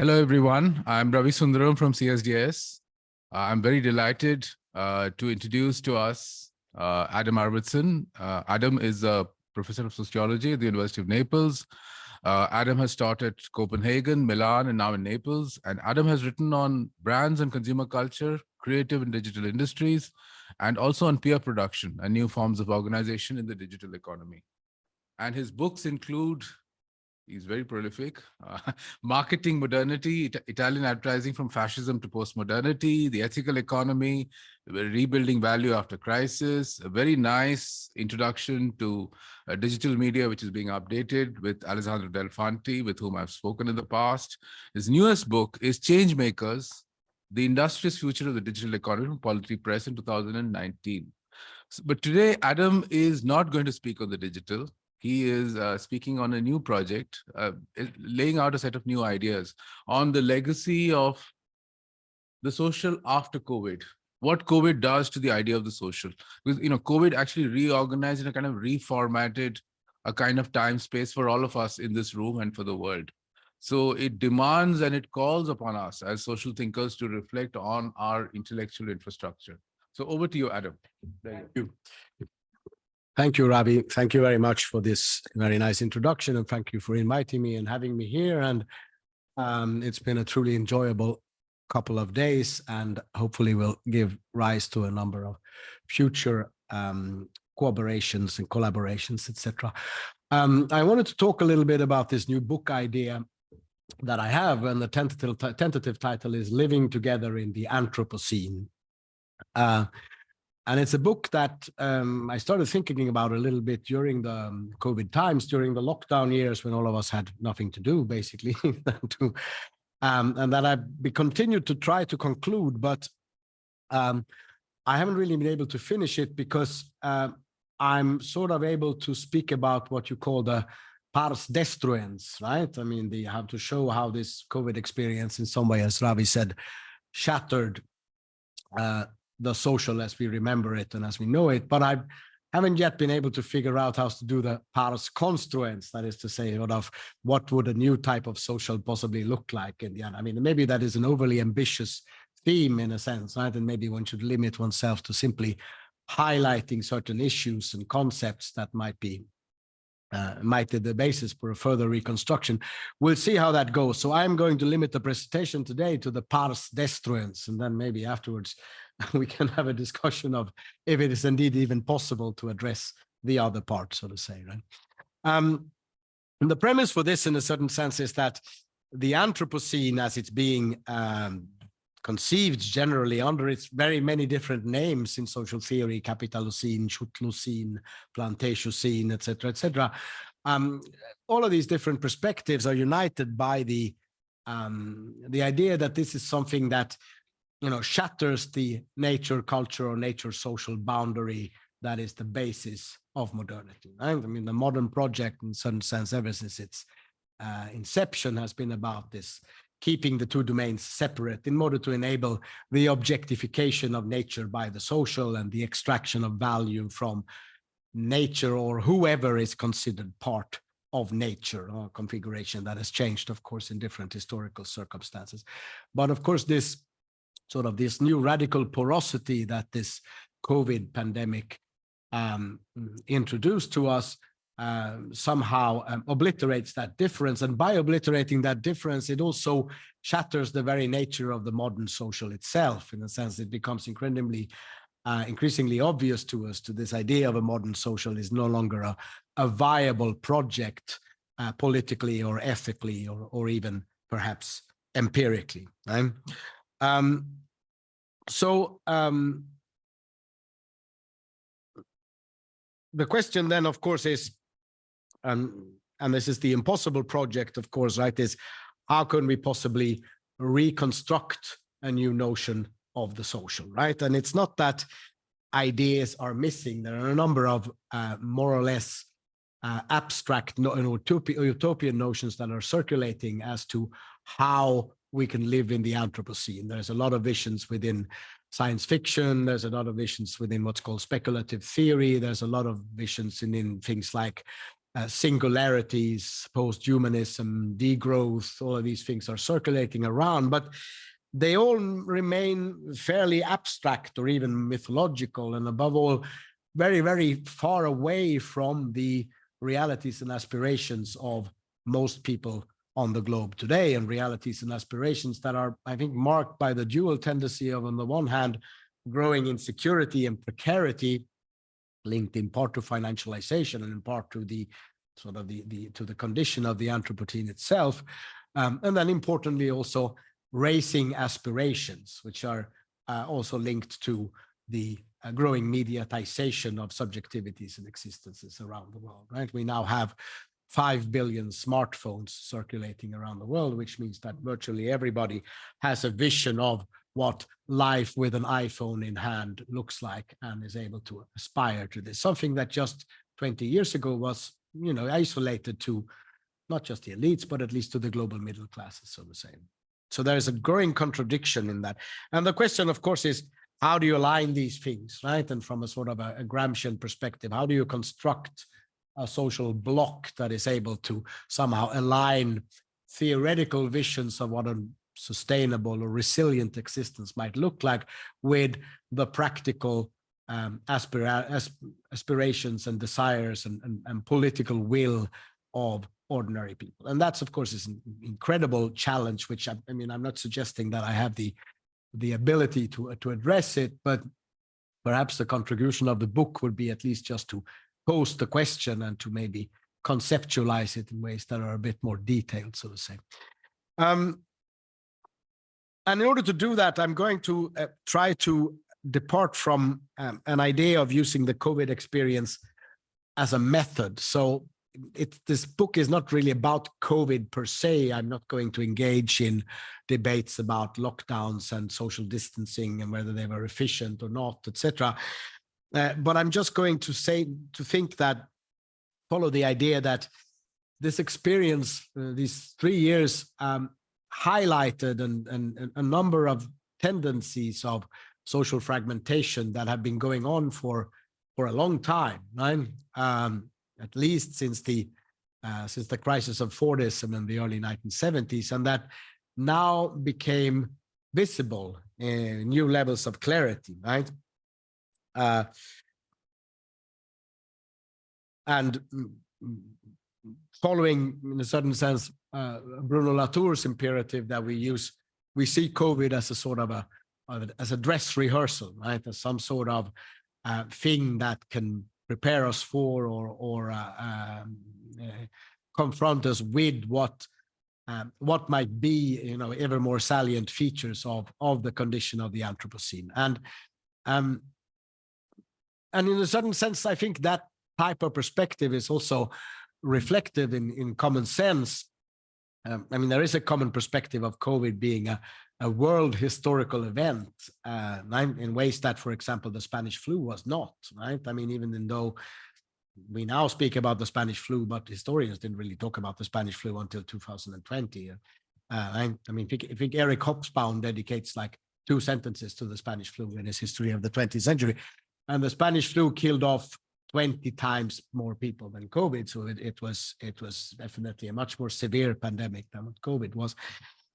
Hello, everyone. I'm Ravi Sundaram from CSDS. Uh, I'm very delighted uh, to introduce to us uh, Adam Arvidsson. Uh, Adam is a professor of sociology at the University of Naples. Uh, Adam has taught at Copenhagen, Milan, and now in Naples. And Adam has written on brands and consumer culture, creative and digital industries, and also on peer production and new forms of organization in the digital economy. And his books include He's very prolific. Uh, marketing modernity, it Italian advertising from fascism to post-modernity, the ethical economy, rebuilding value after crisis, a very nice introduction to uh, digital media, which is being updated with Alessandro Delfanti, with whom I've spoken in the past. His newest book is Change Makers, The Industrious Future of the Digital Economy from Polity Press in 2019. So, but today, Adam is not going to speak on the digital. He is uh, speaking on a new project, uh, laying out a set of new ideas on the legacy of the social after COVID, what COVID does to the idea of the social. Because, you know, COVID actually reorganized and kind of reformatted a kind of time space for all of us in this room and for the world. So it demands and it calls upon us as social thinkers to reflect on our intellectual infrastructure. So over to you, Adam. Thank you. Thank you, Ravi. Thank you very much for this very nice introduction and thank you for inviting me and having me here. And um, it's been a truly enjoyable couple of days and hopefully will give rise to a number of future um, cooperations and collaborations, etc. Um, I wanted to talk a little bit about this new book idea that I have and the tentative, tentative title is Living Together in the Anthropocene. Uh, and it's a book that um, I started thinking about a little bit during the um, COVID times, during the lockdown years when all of us had nothing to do, basically, to, um, and that I continued to try to conclude, but um, I haven't really been able to finish it because uh, I'm sort of able to speak about what you call the pars destruens, right? I mean, they have to show how this COVID experience in some way, as Ravi said, shattered uh, the social as we remember it and as we know it, but I haven't yet been able to figure out how to do the pars construens, that is to say, sort of what would a new type of social possibly look like in the end. I mean, maybe that is an overly ambitious theme in a sense, right? And maybe one should limit oneself to simply highlighting certain issues and concepts that might be uh, might be the basis for a further reconstruction. We'll see how that goes. So I'm going to limit the presentation today to the pars destruens, and then maybe afterwards we can have a discussion of if it is indeed even possible to address the other part, so to say, right? Um, the premise for this, in a certain sense, is that the Anthropocene, as it's being um, conceived generally under its very many different names in social theory, Capitalocene, Chthulucene, Plantationocene, etc., etc. Um, all of these different perspectives are united by the um, the idea that this is something that you know, shatters the nature culture or nature social boundary that is the basis of modernity. Right? I mean, the modern project in some sense, ever since its uh, inception has been about this, keeping the two domains separate in order to enable the objectification of nature by the social and the extraction of value from nature or whoever is considered part of nature or configuration that has changed, of course, in different historical circumstances. But of course, this sort of this new radical porosity that this COVID pandemic um, introduced to us uh, somehow um, obliterates that difference. And by obliterating that difference, it also shatters the very nature of the modern social itself. In a sense, it becomes incredibly, uh, increasingly obvious to us to this idea of a modern social is no longer a, a viable project uh, politically or ethically or, or even perhaps empirically. Right? Um, so um, the question then, of course, is, um, and this is the impossible project, of course, right, is how can we possibly reconstruct a new notion of the social, right? And it's not that ideas are missing. There are a number of uh, more or less uh, abstract no, utopian notions that are circulating as to how we can live in the Anthropocene. There's a lot of visions within science fiction. There's a lot of visions within what's called speculative theory. There's a lot of visions in, in things like uh, singularities, post-humanism, degrowth, all of these things are circulating around, but they all remain fairly abstract or even mythological, and above all, very, very far away from the realities and aspirations of most people on the globe today and realities and aspirations that are, I think, marked by the dual tendency of, on the one hand, growing insecurity and precarity linked in part to financialization and in part to the sort of the, the to the condition of the Anthropocene itself. Um, and then importantly, also raising aspirations, which are uh, also linked to the uh, growing mediatization of subjectivities and existences around the world, right? We now have 5 billion smartphones circulating around the world, which means that virtually everybody has a vision of what life with an iPhone in hand looks like and is able to aspire to this. Something that just 20 years ago was, you know, isolated to not just the elites, but at least to the global middle classes, so to say. So there is a growing contradiction in that. And the question, of course, is how do you align these things, right? And from a sort of a, a Gramscian perspective, how do you construct a social block that is able to somehow align theoretical visions of what a sustainable or resilient existence might look like with the practical um, aspira aspirations and desires and, and, and, political will of ordinary people. And that's, of course, is an incredible challenge, which I, I, mean, I'm not suggesting that I have the, the ability to, to address it, but perhaps the contribution of the book would be at least just to pose the question and to maybe conceptualize it in ways that are a bit more detailed, so to say. Um, and in order to do that, I'm going to uh, try to depart from um, an idea of using the COVID experience as a method. So it, this book is not really about COVID per se. I'm not going to engage in debates about lockdowns and social distancing and whether they were efficient or not, etc. Uh, but I'm just going to say to think that follow the idea that this experience, uh, these three years, um, highlighted and, and, a number of tendencies of social fragmentation that have been going on for for a long time, right? Um, at least since the uh, since the crisis of Fordism in the early 1970s, and that now became visible in new levels of clarity, right? Uh, and following, in a certain sense, uh, Bruno Latour's imperative that we use, we see COVID as a sort of a, as a dress rehearsal, right? As some sort of uh, thing that can prepare us for or, or uh, um, uh, confront us with what um, what might be, you know, ever more salient features of of the condition of the Anthropocene. And um, and in a certain sense, I think that type of perspective is also reflected in, in common sense. Um, I mean, there is a common perspective of COVID being a, a world historical event uh, in ways that, for example, the Spanish flu was not, right? I mean, even though we now speak about the Spanish flu, but historians didn't really talk about the Spanish flu until 2020. Uh, I, I, mean, I think, Eric Hobsbawm dedicates like two sentences to the Spanish flu in his history of the 20th century and the Spanish flu killed off 20 times more people than COVID. So it, it was it was definitely a much more severe pandemic than what COVID was.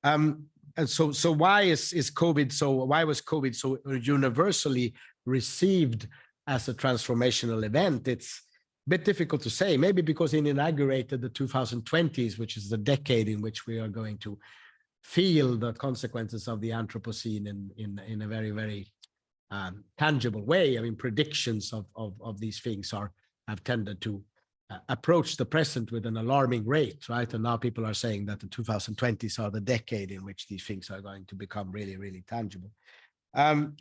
Um, and so so why is is COVID so why was COVID so universally received as a transformational event? It's a bit difficult to say. Maybe because it inaugurated the 2020s, which is the decade in which we are going to feel the consequences of the Anthropocene in in in a very very um, tangible way. I mean, predictions of, of, of these things are have tended to uh, approach the present with an alarming rate, right? And now people are saying that the 2020s are the decade in which these things are going to become really, really tangible. Um,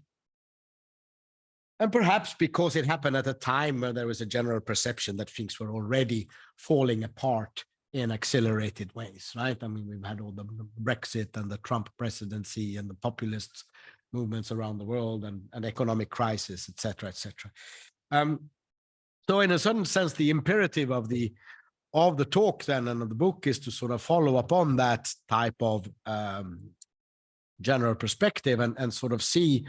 and perhaps because it happened at a time where there was a general perception that things were already falling apart in accelerated ways, right? I mean, we've had all the Brexit and the Trump presidency and the populists movements around the world and, and economic crisis, et cetera, et cetera. Um, so in a certain sense, the imperative of the of the talk then and of the book is to sort of follow upon that type of um, general perspective and, and sort of see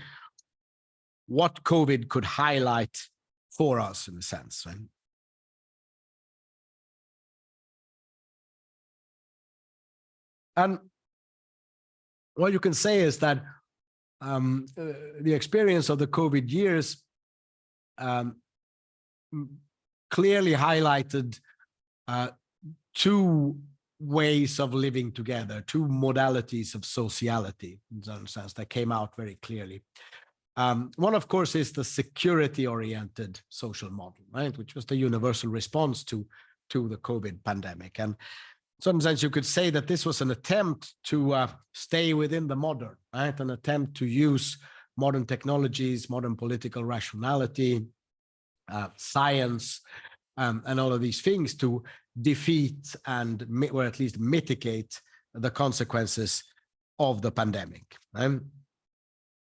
what COVID could highlight for us in a sense. And what you can say is that um, uh, the experience of the COVID years um, clearly highlighted uh, two ways of living together, two modalities of sociality, in some sense, that came out very clearly. Um, one, of course, is the security-oriented social model, right, which was the universal response to to the COVID pandemic. And some sense, you could say that this was an attempt to uh, stay within the modern, right, an attempt to use modern technologies, modern political rationality, uh, science, um, and all of these things to defeat and or at least mitigate the consequences of the pandemic. right?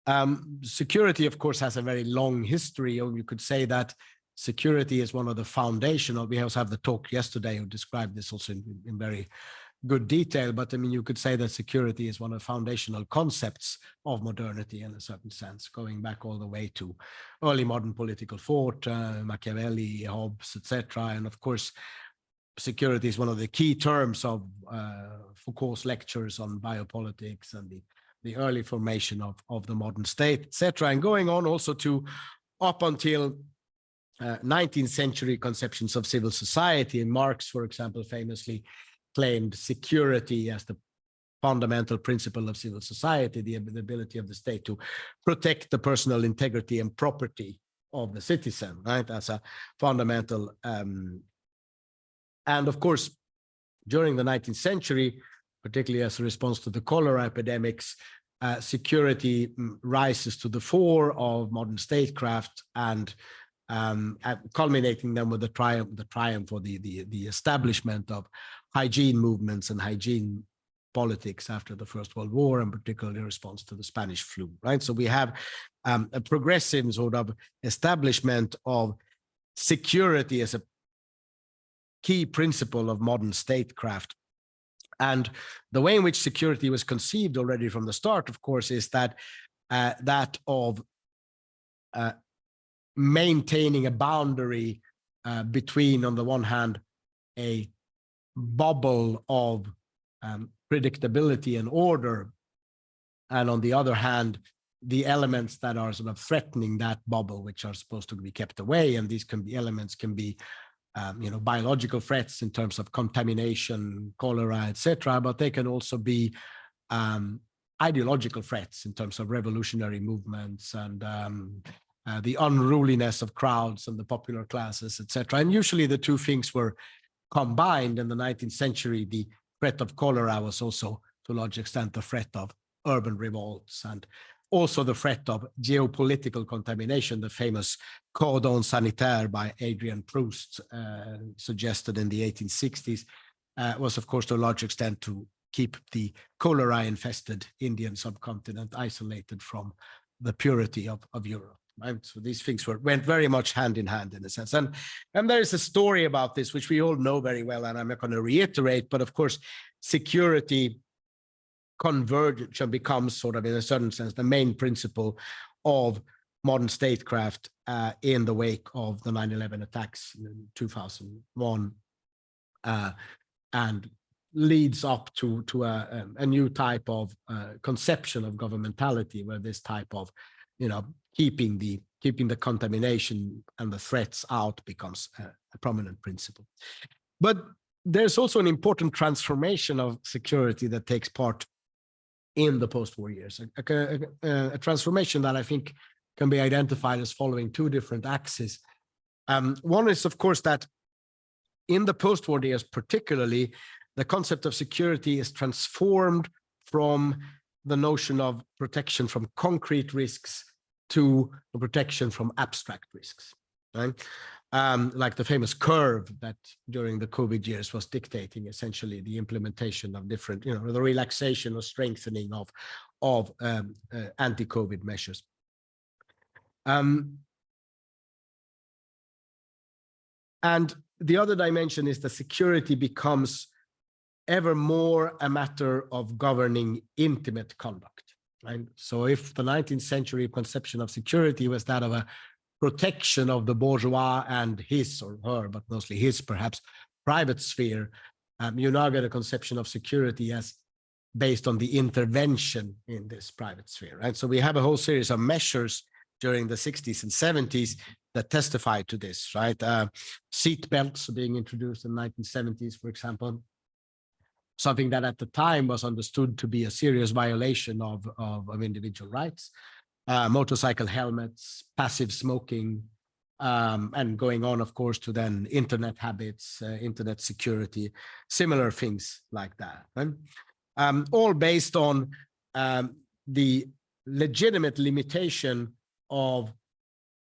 Um, security, of course, has a very long history, or you could say that security is one of the foundational. We also have the talk yesterday who described this also in, in very good detail. But I mean, you could say that security is one of the foundational concepts of modernity in a certain sense, going back all the way to early modern political thought, uh, Machiavelli, Hobbes, etc. And of course, security is one of the key terms of uh, Foucault's lectures on biopolitics and the the early formation of, of the modern state, etc. And going on also to up until uh, 19th century conceptions of civil society. And Marx, for example, famously claimed security as the fundamental principle of civil society, the, ability of the state to protect the personal integrity and property of the citizen, right, as a fundamental. Um, and of course, during the 19th century, particularly as a response to the cholera epidemics, uh, security mm, rises to the fore of modern statecraft and um, at- culminating then with the triumph, the triumph or the, the, the establishment of hygiene movements and hygiene politics after the First World War, and particularly in response to the Spanish flu, right? So we have um, a progressive sort of establishment of security as a key principle of modern statecraft. And the way in which security was conceived already from the start, of course, is that uh, that of uh, maintaining a boundary uh, between, on the one hand, a bubble of um, predictability and order, and on the other hand, the elements that are sort of threatening that bubble, which are supposed to be kept away, and these can be elements can be um, you know, biological threats in terms of contamination, cholera, etc., but they can also be um, ideological threats in terms of revolutionary movements and um, uh, the unruliness of crowds and the popular classes, etc. And usually the two things were combined in the 19th century. The threat of cholera was also, to a large extent, the threat of urban revolts and also the threat of geopolitical contamination, the famous cordon sanitaire by Adrien Proust, uh, suggested in the 1860s, uh, was of course to a large extent to keep the cholera infested Indian subcontinent isolated from the purity of, of Europe. So these things were went very much hand in hand in a sense. And, and there is a story about this, which we all know very well, and I'm not going to reiterate, but of course, security convergence becomes sort of in a certain sense the main principle of modern statecraft uh, in the wake of the 9-11 attacks in 2001 uh, and leads up to to a, um, a new type of uh, conception of governmentality where this type of you know keeping the keeping the contamination and the threats out becomes a, a prominent principle but there's also an important transformation of security that takes part in the post-war years, a, a- a- transformation that I think can be identified as following two different axes. Um, one is, of course, that in the post-war years, particularly, the concept of security is transformed from the notion of protection from concrete risks to the protection from abstract risks. Right? um, like the famous curve that during the COVID years was dictating essentially the implementation of different, you know, the relaxation or strengthening of of um, uh, anti-COVID measures. Um, and the other dimension is that security becomes ever more a matter of governing intimate conduct. Right? So if the 19th century conception of security was that of a protection of the bourgeois and his or her, but mostly his perhaps private sphere, um, you now get a conception of security as based on the intervention in this private sphere, right? So we have a whole series of measures during the 60s and 70s that testify to this, right? Uh, seat belts being introduced in the 1970s, for example, something that at the time was understood to be a serious violation of, of, of individual rights. Uh, motorcycle helmets, passive smoking, um, and going on, of course, to then internet habits, uh, internet security, similar things like that. Um, all based on um, the legitimate limitation of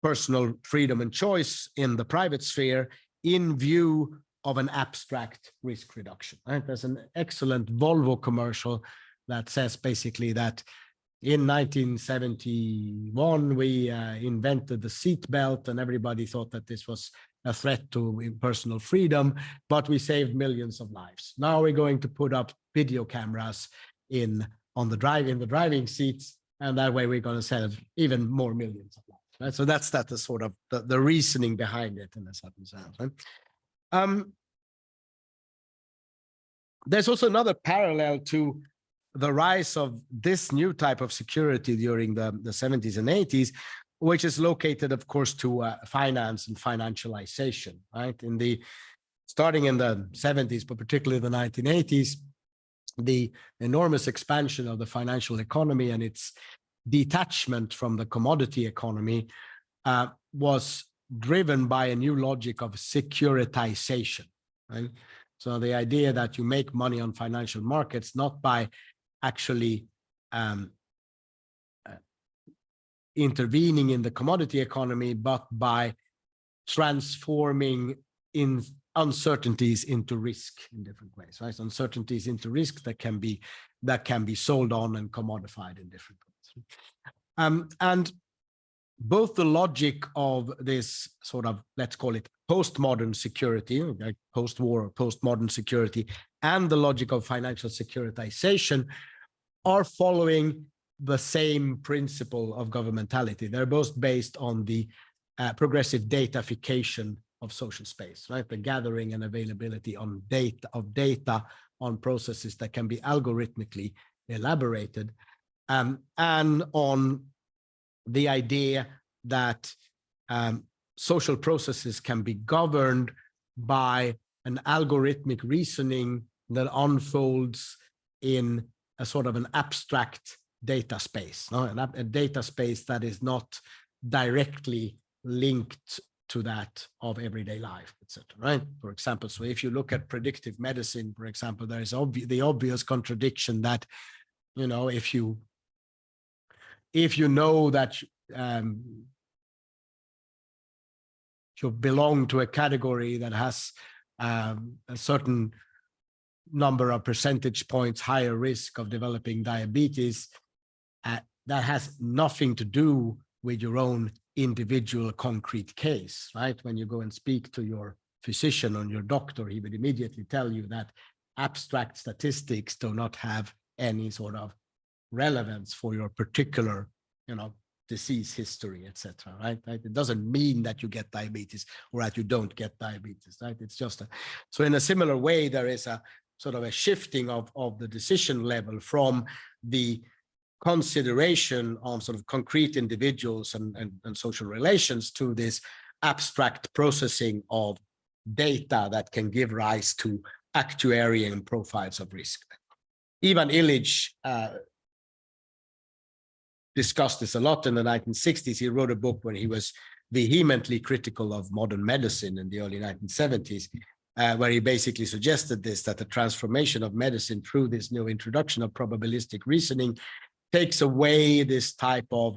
personal freedom and choice in the private sphere in view of an abstract risk reduction. Right? There's an excellent Volvo commercial that says basically that in 1971, we uh, invented the seat belt and everybody thought that this was a threat to personal freedom, but we saved millions of lives. Now we're going to put up video cameras in on the drive in the driving seats, and that way we're going to save even more millions of lives. Right? So that's that the sort of the, the reasoning behind it in a certain sense. Right? Um, there's also another parallel to the rise of this new type of security during the, the 70s and 80s, which is located, of course, to uh, finance and financialization, right? In the starting in the 70s, but particularly the 1980s, the enormous expansion of the financial economy and its detachment from the commodity economy uh, was driven by a new logic of securitization. Right? So the idea that you make money on financial markets not by actually um, uh, intervening in the commodity economy, but by transforming in uncertainties into risk in different ways, right? Uncertainties into risk that can be that can be sold on and commodified in different ways. Um, and both the logic of this sort of, let's call it postmodern security, like post-war, postmodern security, and the logic of financial securitization are following the same principle of governmentality. They're both based on the uh, progressive datafication of social space, right? The gathering and availability on data of data on processes that can be algorithmically elaborated, um, and on the idea that um, social processes can be governed by an algorithmic reasoning that unfolds in a sort of an abstract data space, no? a data space that is not directly linked to that of everyday life, etc. Right? For example, so if you look at predictive medicine, for example, there is obvi the obvious contradiction that, you know, if you if you know that um, you belong to a category that has um, a certain number of percentage points higher risk of developing diabetes, uh, that has nothing to do with your own individual concrete case, right? When you go and speak to your physician or your doctor, he would immediately tell you that abstract statistics do not have any sort of relevance for your particular, you know, disease history, etc. Right? It doesn't mean that you get diabetes or that you don't get diabetes, right? It's just a, so in a similar way, there is a sort of a shifting of, of the decision level from the consideration of sort of concrete individuals and, and, and social relations to this abstract processing of data that can give rise to actuarial profiles of risk. Ivan Illich uh, discussed this a lot in the 1960s. He wrote a book when he was vehemently critical of modern medicine in the early 1970s uh, where he basically suggested this, that the transformation of medicine through this new introduction of probabilistic reasoning takes away this type of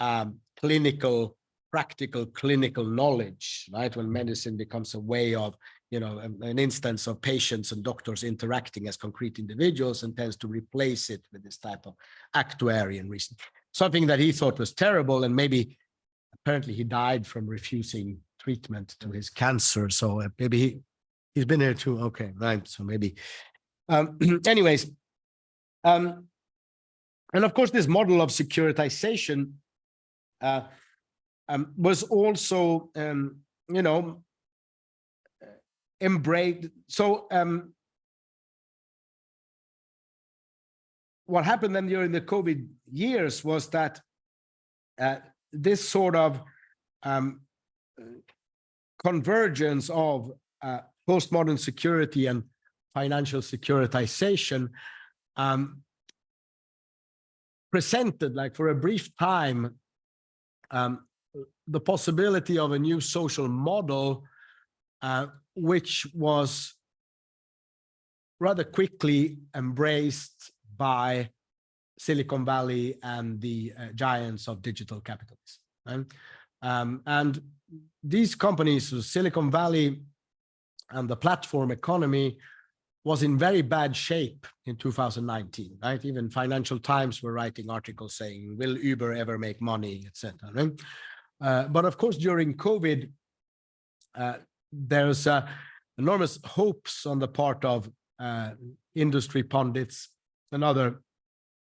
um, clinical, practical clinical knowledge, right? When medicine becomes a way of, you know, an, an instance of patients and doctors interacting as concrete individuals and tends to replace it with this type of actuarian reason. Something that he thought was terrible and maybe apparently he died from refusing treatment to his cancer. So uh, maybe he, He's been here too. Okay, right. So maybe. Um, anyways, um, and of course, this model of securitization uh, um, was also, um, you know, embraced. So um, what happened then during the COVID years was that uh, this sort of um, convergence of uh, postmodern security and financial securitization um, presented like for a brief time um, the possibility of a new social model uh, which was rather quickly embraced by Silicon Valley and the uh, giants of digital capitalism. Right? Um, and these companies, so Silicon Valley and the platform economy was in very bad shape in 2019, right? Even Financial Times were writing articles saying, will Uber ever make money, etc. Right? Uh, but of course, during COVID, uh, there's uh, enormous hopes on the part of uh, industry pundits and other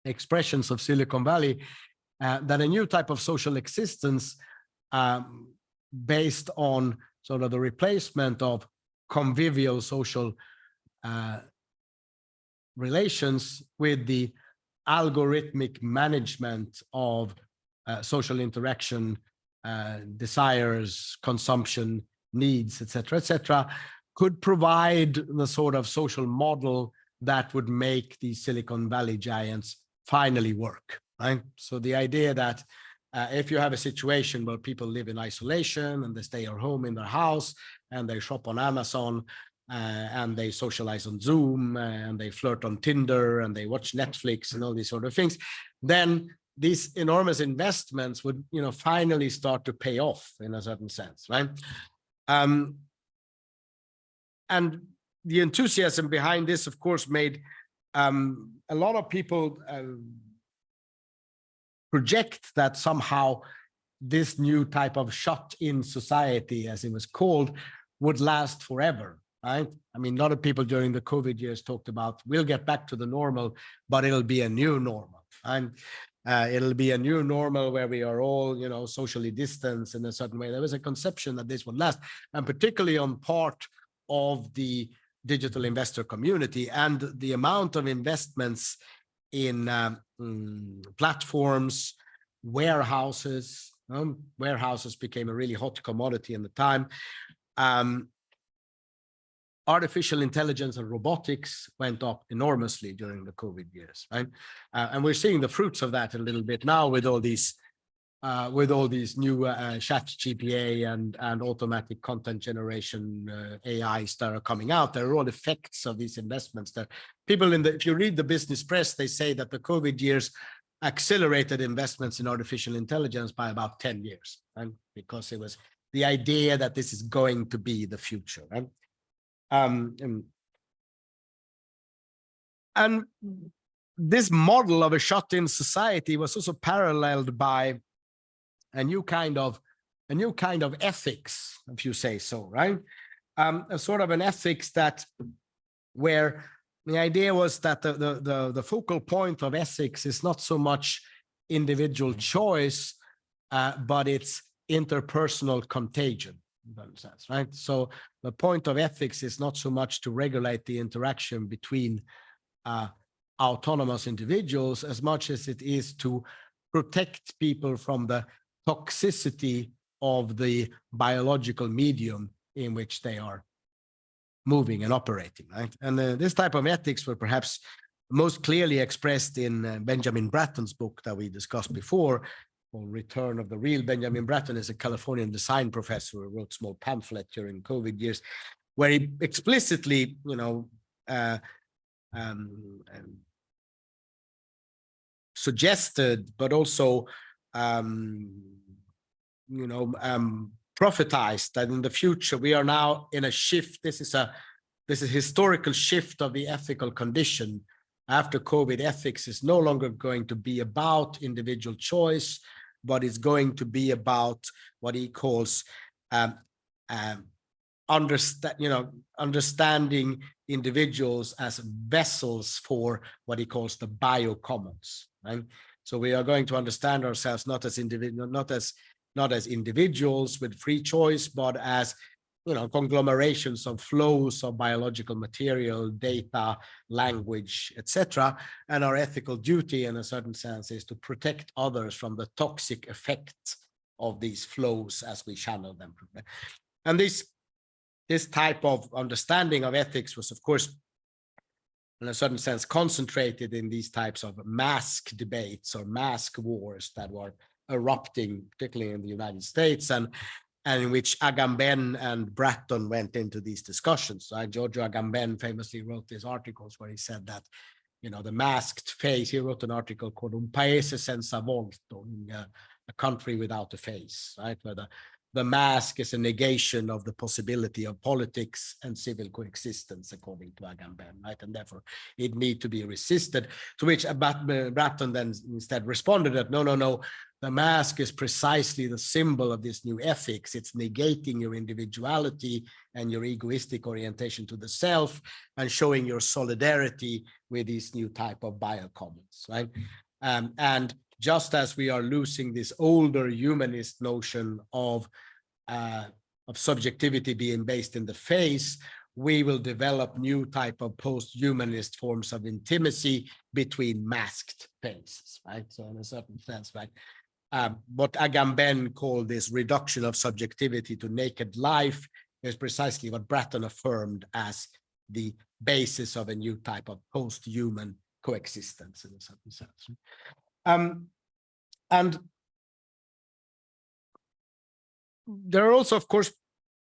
expressions of Silicon Valley uh, that a new type of social existence um, based on sort of the replacement of convivial social uh, relations with the algorithmic management of uh, social interaction, uh, desires, consumption, needs, etc., etc., could provide the sort of social model that would make the Silicon Valley giants finally work, right? So the idea that uh, if you have a situation where people live in isolation and they stay at home in their house and they shop on Amazon uh, and they socialize on Zoom uh, and they flirt on Tinder and they watch Netflix and all these sort of things, then these enormous investments would, you know, finally start to pay off in a certain sense, right? Um, and the enthusiasm behind this, of course, made um, a lot of people uh, project that somehow this new type of shut-in society, as it was called, would last forever, right? I mean, a lot of people during the COVID years talked about, we'll get back to the normal, but it'll be a new normal. And uh, it'll be a new normal where we are all, you know, socially distanced in a certain way. There was a conception that this would last, and particularly on part of the digital investor community and the amount of investments in um, platforms, warehouses. Um, warehouses became a really hot commodity in the time. Um, artificial intelligence and robotics went up enormously during the COVID years, right? Uh, and we're seeing the fruits of that a little bit now with all these uh, with all these new uh, ChatGPT and, and automatic content generation uh, AIs that are coming out. There are all effects of these investments that people in the, if you read the business press, they say that the COVID years accelerated investments in artificial intelligence by about 10 years. And because it was the idea that this is going to be the future. Um, and, and this model of a shut-in society was also paralleled by a new kind of a new kind of ethics, if you say so, right? Um, a sort of an ethics that where the idea was that the, the, the, the focal point of ethics is not so much individual choice, uh, but it's interpersonal contagion, sense, right? So the point of ethics is not so much to regulate the interaction between uh, autonomous individuals as much as it is to protect people from the toxicity of the biological medium in which they are moving and operating, right? And uh, this type of ethics were perhaps most clearly expressed in uh, Benjamin Bratton's book that we discussed before, called Return of the Real. Benjamin Bratton is a Californian design professor who wrote small pamphlet during COVID years, where he explicitly, you know, uh, um, um, suggested, but also um, you know, um, prophetized that in the future we are now in a shift. This is a this is historical shift of the ethical condition. After COVID, ethics is no longer going to be about individual choice, but it's going to be about what he calls um, um, understand, you know, understanding individuals as vessels for what he calls the biocommons. Right? So we are going to understand ourselves not as individual, not as not as individuals with free choice, but as you know, conglomerations of flows of biological material, data, language, etc. And our ethical duty in a certain sense is to protect others from the toxic effects of these flows as we channel them. And this, this type of understanding of ethics was, of course, in a certain sense, concentrated in these types of mask debates or mask wars that were erupting, particularly in the United States. And and in which Agamben and Bratton went into these discussions. Right? Uh, Giorgio Agamben famously wrote these articles where he said that, you know, the masked face, he wrote an article called Un Paese senza volto, a, uh, a country without a face, right? Where the, the mask is a negation of the possibility of politics and civil coexistence, according to Agamben, right? And therefore it need to be resisted, to which Bratton then instead responded that, no, no, no, the mask is precisely the symbol of this new ethics. It's negating your individuality and your egoistic orientation to the self and showing your solidarity with these new type of biocommons, right? Um, and just as we are losing this older humanist notion of uh, of subjectivity being based in the face, we will develop new type of post-humanist forms of intimacy between masked faces, right? So in a certain sense, right? Um, what Agamben called this reduction of subjectivity to naked life is precisely what Bratton affirmed as the basis of a new type of post-human coexistence in a certain sense. Um, and there are also, of course,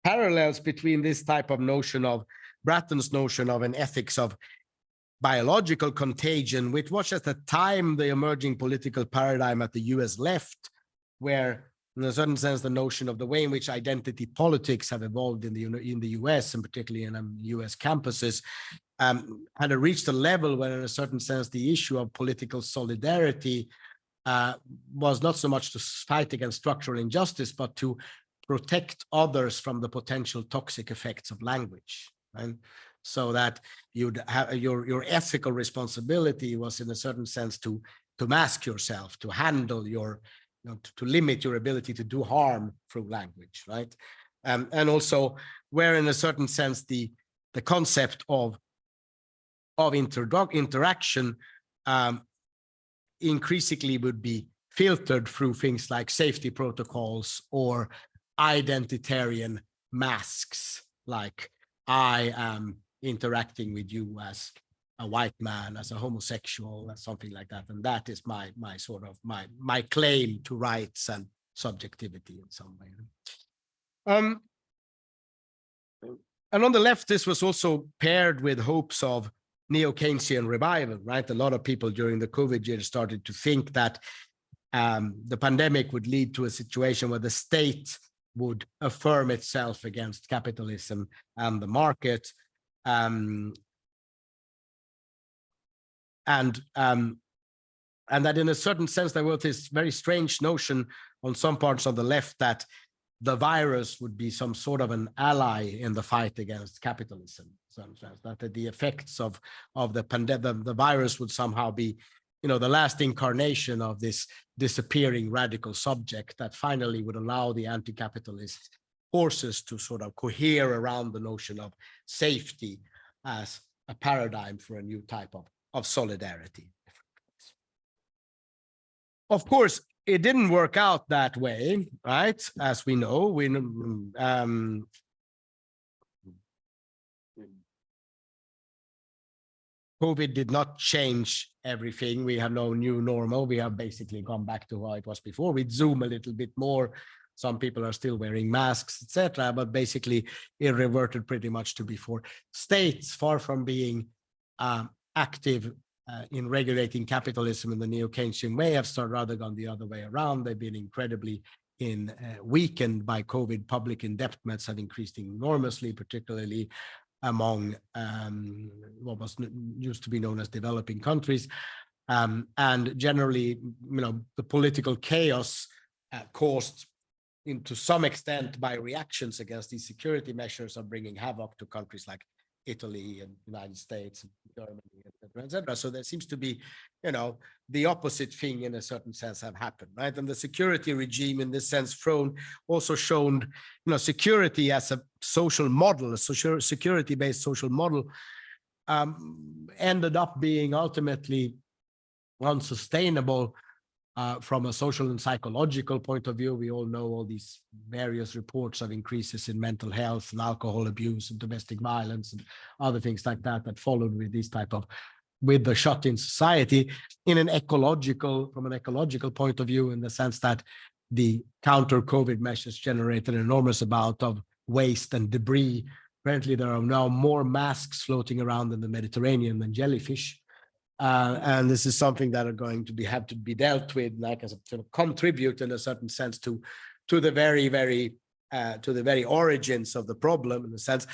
parallels between this type of notion of Bratton's notion of an ethics of biological contagion, which was at the time the emerging political paradigm at the US left, where in a certain sense, the notion of the way in which identity politics have evolved in the in the US and particularly in um, US campuses um, had reached a level where in a certain sense, the issue of political solidarity uh, was not so much to fight against structural injustice, but to protect others from the potential toxic effects of language. Right? So that you'd have your your ethical responsibility was in a certain sense to to mask yourself, to handle your, you know, to, to limit your ability to do harm through language, right? Um, and also where in a certain sense the the concept of of inter interaction um, increasingly would be filtered through things like safety protocols or identitarian masks, like I am interacting with you as a white man, as a homosexual, as something like that. And that is my my sort of my my claim to rights and subjectivity in some way. Um, and on the left, this was also paired with hopes of neo-Keynesian revival, right? A lot of people during the COVID year started to think that um, the pandemic would lead to a situation where the state would affirm itself against capitalism and the market. Um, and um, and that in a certain sense, there was this very strange notion on some parts of the left that the virus would be some sort of an ally in the fight against capitalism. Some sense that the effects of of the pandemic, the, the virus would somehow be you know, the last incarnation of this disappearing radical subject that finally would allow the anti-capitalist forces to sort of cohere around the notion of safety as a paradigm for a new type of, of solidarity. Of course, it didn't work out that way, right? As we know, we um, COVID did not change everything. We have no new normal. We have basically gone back to how it was before. We Zoom a little bit more. Some people are still wearing masks, etc. But basically, it reverted pretty much to before. States, far from being um, active uh, in regulating capitalism in the neo-Keynesian way, have started rather gone the other way around. They've been incredibly in uh, weakened by COVID. Public indebtedness have increased enormously, particularly among um, what was used to be known as developing countries. Um, and generally, you know, the political chaos uh, caused in, to some extent by reactions against these security measures are bringing havoc to countries like Italy and United States, and Germany, et cetera, et cetera. So there seems to be, you know, the opposite thing in a certain sense have happened, right? And the security regime in this sense thrown also shown, you know, security as a social model, a social security-based social model um, ended up being ultimately unsustainable uh, from a social and psychological point of view. We all know all these various reports of increases in mental health and alcohol abuse and domestic violence and other things like that that followed with this type of with the shut-in society in an ecological from an ecological point of view in the sense that the counter COVID measures generated an enormous amount of waste and debris. Apparently, there are now more masks floating around in the Mediterranean than jellyfish. Uh, and this is something that are going to be have to be dealt with, like as a sort of contribute in a certain sense to to the very, very uh, to the very origins of the problem in a sense,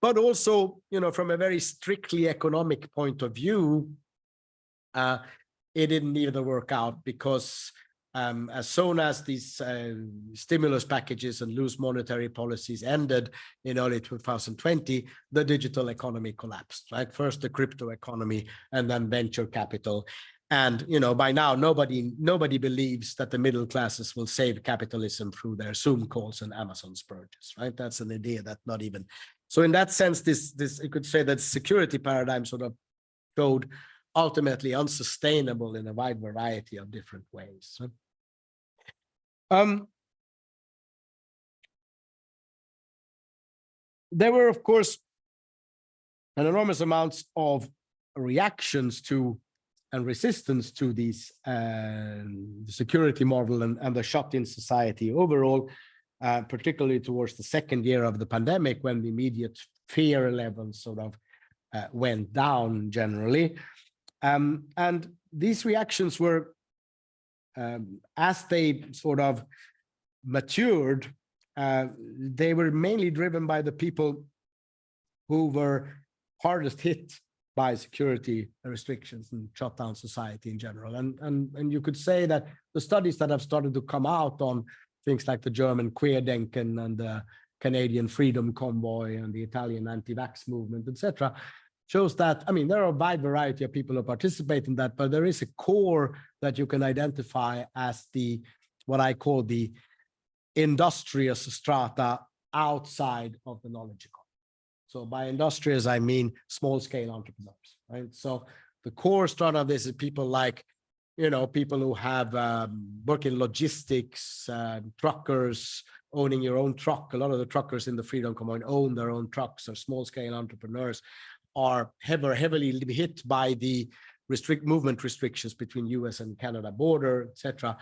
but also, you know, from a very strictly economic point of view, uh, it didn't either work out because um, as soon as these uh, stimulus packages and loose monetary policies ended in early 2020, the digital economy collapsed, right? First the crypto economy and then venture capital. And, you know, by now, nobody, nobody believes that the middle classes will save capitalism through their Zoom calls and Amazon purges, right? That's an idea that not even, so in that sense, this, this, you could say that security paradigm sort of showed ultimately unsustainable in a wide variety of different ways. right? Um, there were, of course, an enormous amounts of reactions to and resistance to these uh, security model and, and the shut-in society overall, uh, particularly towards the second year of the pandemic when the immediate fear levels sort of uh, went down generally. Um, and these reactions were um, as they sort of matured, uh, they were mainly driven by the people who were hardest hit by security restrictions and shut down society in general. And, and, and you could say that the studies that have started to come out on things like the German Querdenken and the Canadian Freedom Convoy and the Italian anti-vax movement, etc., shows that, I mean, there are a wide variety of people who participate in that, but there is a core that you can identify as the, what I call the industrious strata outside of the knowledge economy. So by industrious, I mean small scale entrepreneurs, right? So the core strata of this is people like, you know, people who have um, work in logistics, uh, truckers, owning your own truck. A lot of the truckers in the Freedom Convoy own their own trucks or small scale entrepreneurs are heavily, heavily hit by the restrict movement restrictions between US and Canada border, etc.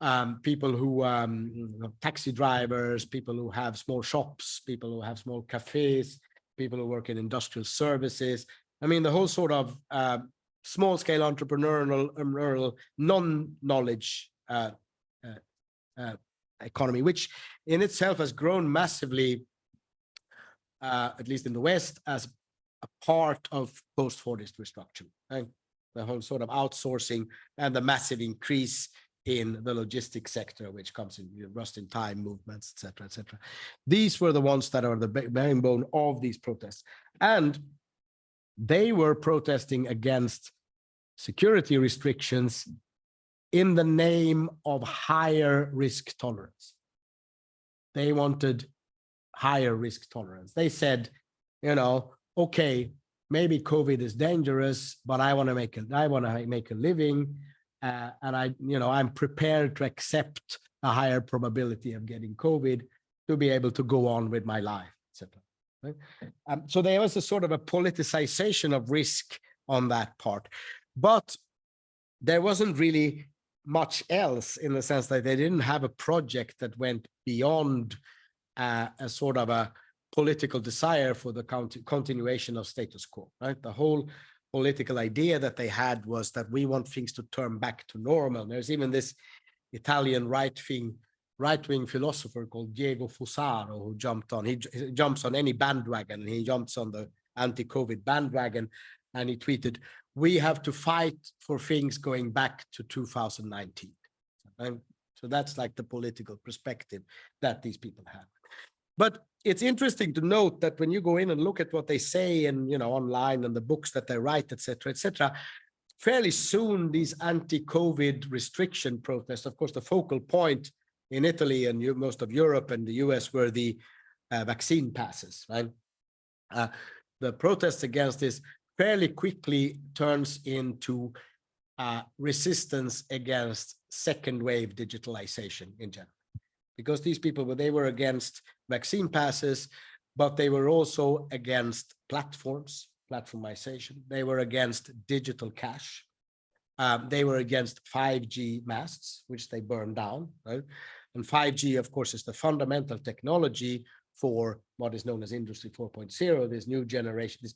Um, people who um, taxi drivers, people who have small shops, people who have small cafes, people who work in industrial services. I mean, the whole sort of uh, small scale entrepreneurial, entrepreneurial non-knowledge uh, uh, uh, economy, which in itself has grown massively, uh, at least in the West, as a part of post-Fordist restructuring, right? the whole sort of outsourcing and the massive increase in the logistics sector, which comes in you know, just-in-time movements, et cetera, et cetera. These were the ones that are the backbone of these protests. And they were protesting against security restrictions in the name of higher risk tolerance. They wanted higher risk tolerance. They said, you know, okay, maybe COVID is dangerous, but I want to make a, I want to make a living. Uh, and I, you know, I'm prepared to accept a higher probability of getting COVID to be able to go on with my life, etc. Um, so there was a sort of a politicization of risk on that part, but there wasn't really much else in the sense that they didn't have a project that went beyond uh, a sort of a political desire for the continuation of status quo, right? The whole political idea that they had was that we want things to turn back to normal. There's even this Italian right-wing right-wing philosopher called Diego Fusaro who jumped on, he, he jumps on any bandwagon, he jumps on the anti-COVID bandwagon and he tweeted, we have to fight for things going back to 2019. And so that's like the political perspective that these people have. But it's interesting to note that when you go in and look at what they say and, you know, online and the books that they write, et cetera, et cetera, fairly soon these anti-COVID restriction protests, of course, the focal point in Italy and most of Europe and the US were the uh, vaccine passes, right? Uh, the protests against this fairly quickly turns into uh, resistance against second wave digitalization in general. Because these people, were they were against vaccine passes, but they were also against platforms, platformization. They were against digital cash. Um, they were against 5G masts, which they burned down, right? And 5G, of course, is the fundamental technology for what is known as Industry 4.0, this new generation, this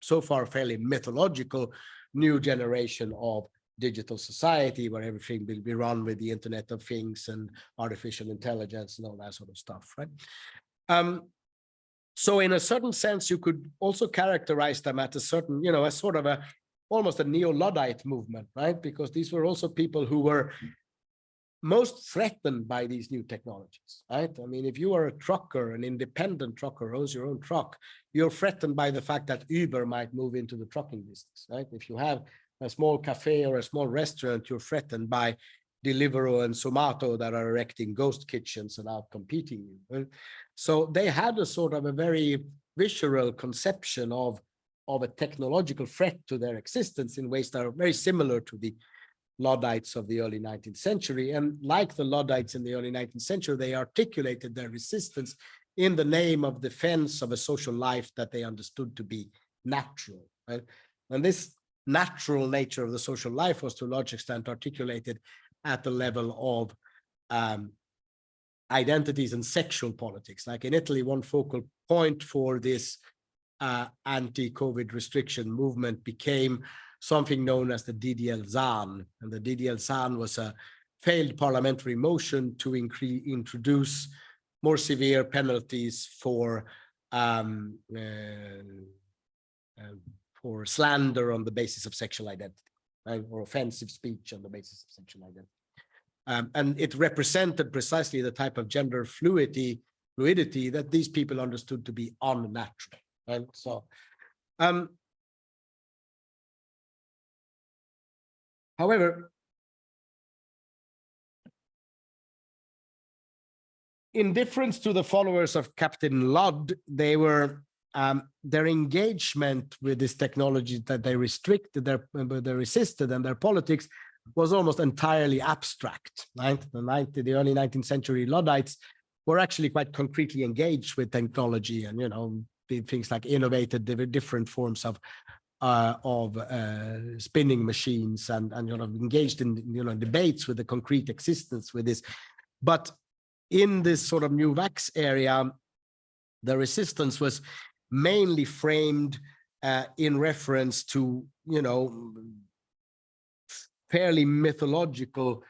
so far fairly mythological new generation of digital society where everything will be run with the Internet of Things and artificial intelligence and all that sort of stuff, right? Um, so in a certain sense, you could also characterize them at a certain, you know, as sort of a almost a neo-Luddite movement, right? Because these were also people who were most threatened by these new technologies, right? I mean, if you are a trucker, an independent trucker, owns your own truck, you're threatened by the fact that Uber might move into the trucking business, right? If you have a small cafe or a small restaurant, you're threatened by Deliveroo and Zomato that are erecting ghost kitchens and out competing you. So they had a sort of a very visceral conception of, of a technological threat to their existence in ways that are very similar to the Luddites of the early 19th century. And like the Luddites in the early 19th century, they articulated their resistance in the name of defense of a social life that they understood to be natural. Right? And this natural nature of the social life was to a large extent articulated at the level of um, identities and sexual politics. Like in Italy, one focal point for this uh, anti-COVID restriction movement became something known as the DDL ZAN. And the DDL ZAN was a failed parliamentary motion to introduce more severe penalties for um, uh, uh, for slander on the basis of sexual identity, right? or offensive speech on the basis of sexual identity. Um, and it represented precisely the type of gender fluidity, fluidity that these people understood to be unnatural. Right? So, um, however, in difference to the followers of Captain Ludd, they were um, their engagement with this technology that they restricted, their they resisted, and their politics was almost entirely abstract. Right, the 90, the early 19th century Luddites were actually quite concretely engaged with technology, and you know things like innovated different forms of uh, of uh, spinning machines and and you know engaged in you know debates with the concrete existence with this, but in this sort of new vax area, the resistance was mainly framed uh, in reference to, you know, fairly mythological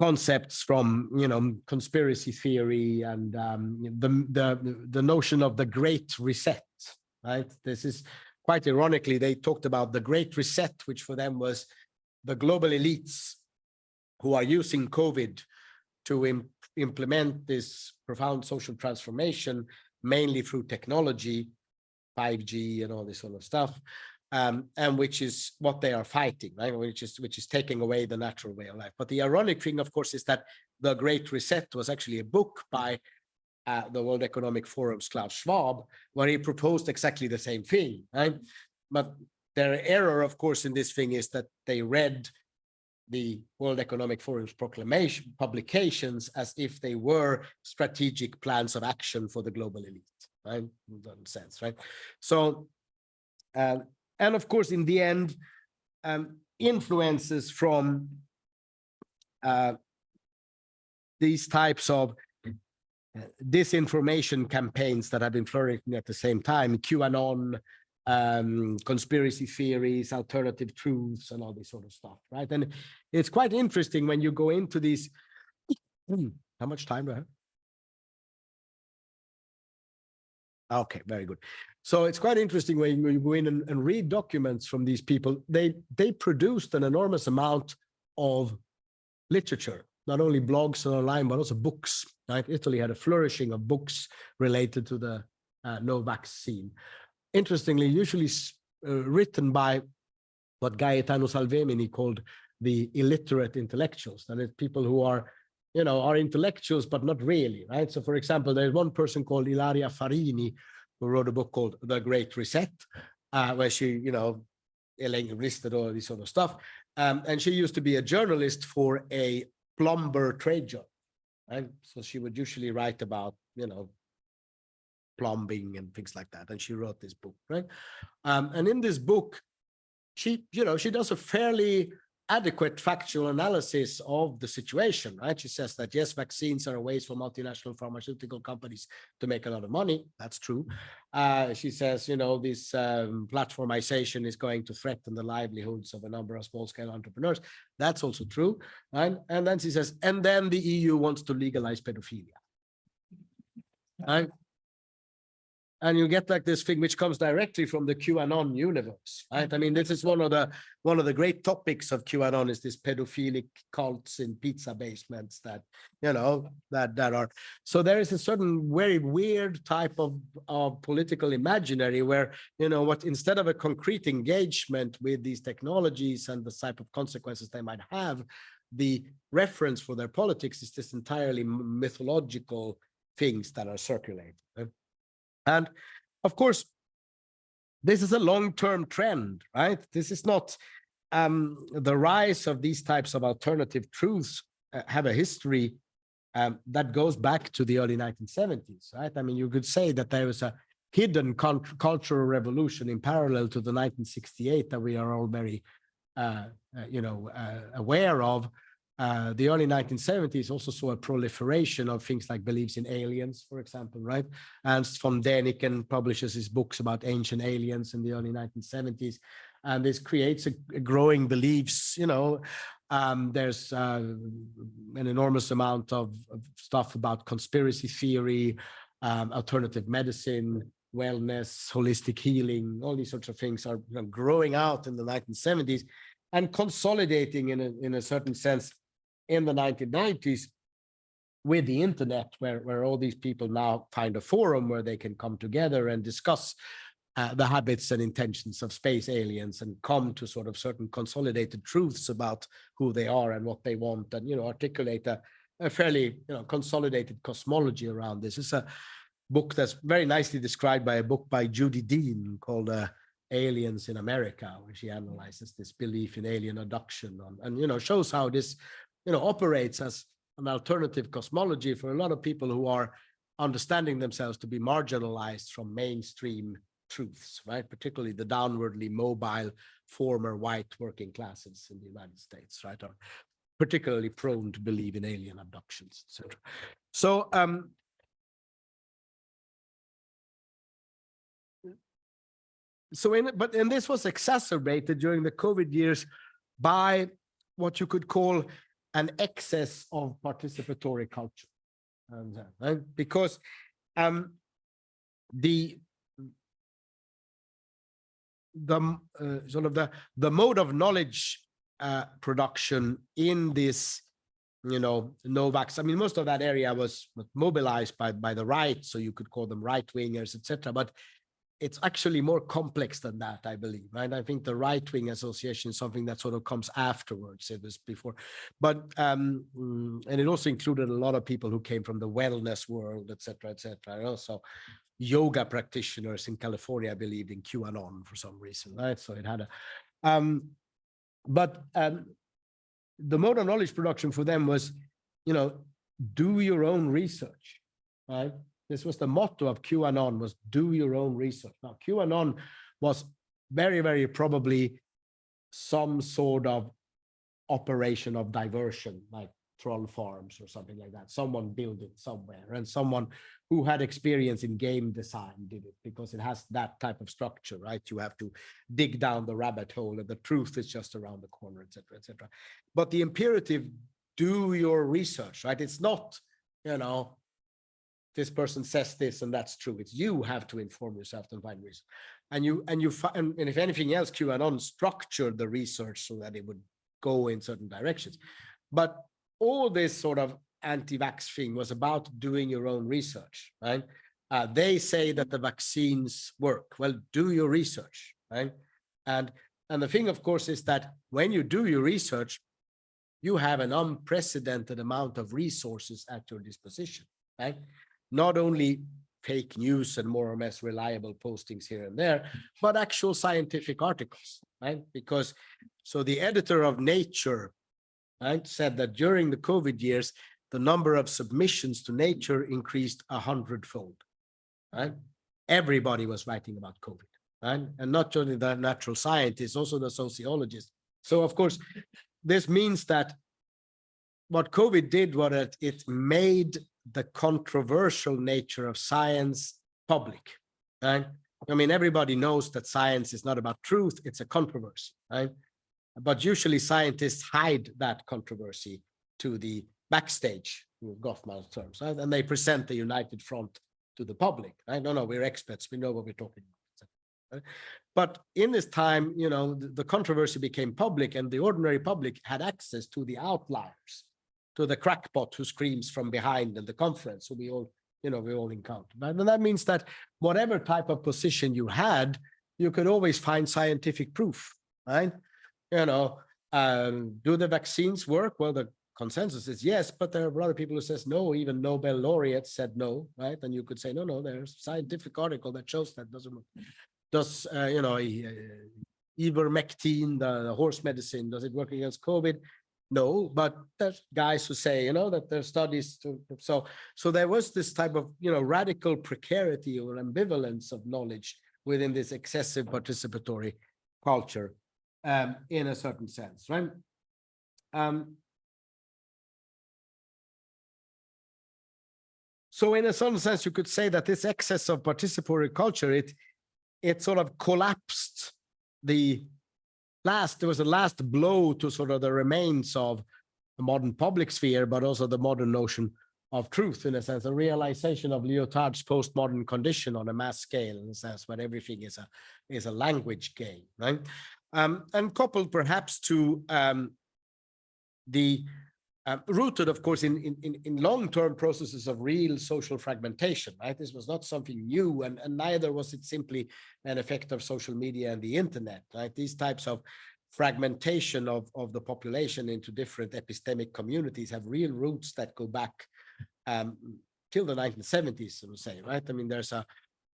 concepts from, you know, conspiracy theory and um, the, the, the notion of the Great Reset, right? This is quite ironically, they talked about the Great Reset, which for them was the global elites who are using COVID to im implement this profound social transformation, mainly through technology, 5G and all this sort of stuff, um, and which is what they are fighting, right? Which is which is taking away the natural way of life. But the ironic thing, of course, is that the Great Reset was actually a book by uh, the World Economic Forum's Klaus Schwab, where he proposed exactly the same thing, right? But their error, of course, in this thing is that they read the World Economic Forum's proclamation publications as if they were strategic plans of action for the global elite, right? In that sense, right? So, um, and of course, in the end, um, influences from uh, these types of uh, disinformation campaigns that have been flourishing at the same time, QAnon, um, conspiracy theories, alternative truths, and all this sort of stuff, right? And it's quite interesting when you go into these. How much time do I have? Okay, very good. So it's quite interesting when you go in and, and read documents from these people. They they produced an enormous amount of literature, not only blogs and online, but also books, right? Italy had a flourishing of books related to the uh, no vaccine. Interestingly, usually uh, written by what Gaetano Salvemini called the illiterate intellectuals, that is people who are, you know, are intellectuals, but not really, right? So for example, there's one person called Ilaria Farini who wrote a book called The Great Reset, uh, where she, you know, listed all this sort of stuff. Um, and she used to be a journalist for a plumber trade job, right? So she would usually write about, you know, plumbing and things like that. And she wrote this book, right? Um, and in this book, she, you know, she does a fairly adequate factual analysis of the situation, right? She says that yes, vaccines are a ways for multinational pharmaceutical companies to make a lot of money. That's true. Uh, she says, you know, this um, platformization is going to threaten the livelihoods of a number of small scale entrepreneurs. That's also true. right? and then she says, and then the EU wants to legalize pedophilia. Right? And you get like this thing which comes directly from the QAnon universe, right? I mean, this is one of the one of the great topics of QAnon is this pedophilic cults in pizza basements that you know that that are. So there is a certain very weird type of of political imaginary where you know what instead of a concrete engagement with these technologies and the type of consequences they might have, the reference for their politics is this entirely mythological things that are circulating. And of course, this is a long-term trend, right? This is not um, the rise of these types of alternative truths uh, have a history um, that goes back to the early 1970s, right? I mean, you could say that there was a hidden cultural revolution in parallel to the 1968 that we are all very, uh, uh, you know, uh, aware of, uh, the early 1970s also saw a proliferation of things like beliefs in aliens, for example, right? Ernst von Däniken publishes his books about ancient aliens in the early 1970s. And this creates a, a growing beliefs, you know, um, there's uh, an enormous amount of, of, stuff about conspiracy theory, um, alternative medicine, wellness, holistic healing, all these sorts of things are you know, growing out in the 1970s and consolidating in a, in a certain sense in the 1990s with the internet, where, where all these people now find a forum where they can come together and discuss uh, the habits and intentions of space aliens and come to sort of certain consolidated truths about who they are and what they want and, you know, articulate a, a fairly, you know, consolidated cosmology around this. It's a book that's very nicely described by a book by Jodi Dean called uh, Aliens in America, where she analyzes this belief in alien abduction on, and, you know, shows how this you know, operates as an alternative cosmology for a lot of people who are understanding themselves to be marginalized from mainstream truths, right? Particularly the downwardly mobile former white working classes in the United States, right? Are particularly prone to believe in alien abductions, etc. So um, so in but and this was exacerbated during the COVID years by what you could call an excess of participatory culture. And, uh. Because um, the the uh, sort of the the mode of knowledge uh, production in this you know Novax. I mean, most of that area was mobilized by by the right, so you could call them right wingers, etc. But it's actually more complex than that, I believe, right? I think the right-wing association is something that sort of comes afterwards, it was before. But, um, mm, and it also included a lot of people who came from the wellness world, et cetera, et cetera. Also, yoga practitioners in California believed in QAnon for some reason, right? So it had a, um, but um, the modern knowledge production for them was, you know, do your own research, right? This was the motto of QAnon was do your own research. Now QAnon was very, very probably some sort of operation of diversion, like troll farms or something like that. Someone built it somewhere and someone who had experience in game design did it because it has that type of structure, right? You have to dig down the rabbit hole and the truth is just around the corner, etc., etc. But the imperative, do your research, right? It's not, you know, this person says this and that's true. It's you have to inform yourself and find reason. And you and you find and if anything else, QAnon structured the research so that it would go in certain directions. But all this sort of anti-vax thing was about doing your own research, right? Uh, they say that the vaccines work. Well, do your research, right? And and the thing, of course, is that when you do your research, you have an unprecedented amount of resources at your disposition, right? Not only fake news and more or less reliable postings here and there, but actual scientific articles, right? Because so the editor of Nature, right, said that during the COVID years, the number of submissions to Nature increased a hundredfold, right? Everybody was writing about COVID, right? And not only the natural scientists, also the sociologists. So of course, this means that what COVID did was that it made the controversial nature of science public, right? I mean, everybody knows that science is not about truth, it's a controversy, right? But usually scientists hide that controversy to the backstage, with Goffman's terms, right? And they present the united front to the public. I don't know, we're experts, we know what we're talking about. right? But in this time, you know, the, the controversy became public and the ordinary public had access to the outliers, to the crackpot who screams from behind in the conference. So we all, you know, we all encounter. Right? And that means that whatever type of position you had, you could always find scientific proof, right? You know, um, do the vaccines work? Well, the consensus is yes, but there are other people who says no, even Nobel laureates said no, right? And you could say, no, no, there's a scientific article that shows that doesn't work. Does, uh, you know, uh, ivermectin, the, the horse medicine, does it work against COVID? No, but there's guys who say, you know, that there's studies to, so, so there was this type of, you know, radical precarity or ambivalence of knowledge within this excessive participatory culture um, in a certain sense, right? Um, so in a certain sense, you could say that this excess of participatory culture, it, it sort of collapsed the last, there was a last blow to sort of the remains of the modern public sphere, but also the modern notion of truth in a sense, a realization of Lyotard's postmodern condition on a mass scale in a sense, where everything is a is a language game, right? Um, and coupled perhaps to um, the uh, rooted, of course, in, in, in long-term processes of real social fragmentation, right? This was not something new, and, and neither was it simply an effect of social media and the internet, right? These types of fragmentation of, of the population into different epistemic communities have real roots that go back um, till the 1970s, so to say, right? I mean, there's a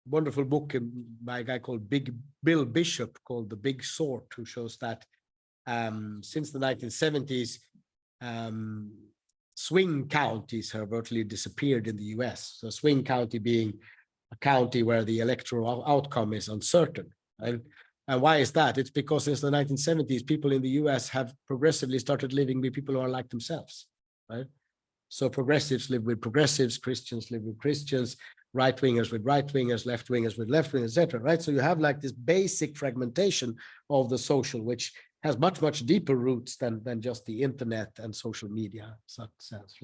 wonderful book by a guy called Big Bill Bishop called The Big Sort, who shows that um, since the 1970s, um, swing counties have virtually disappeared in the US. So swing county being a county where the electoral outcome is uncertain. And, why is that? It's because since the 1970s, people in the US have progressively started living with people who are like themselves, right? So progressives live with progressives, Christians live with Christians, right wingers with right wingers, left wingers with left wingers, etc. Right. So you have like this basic fragmentation of the social, which has much, much deeper roots than, than just the internet and social media such sense.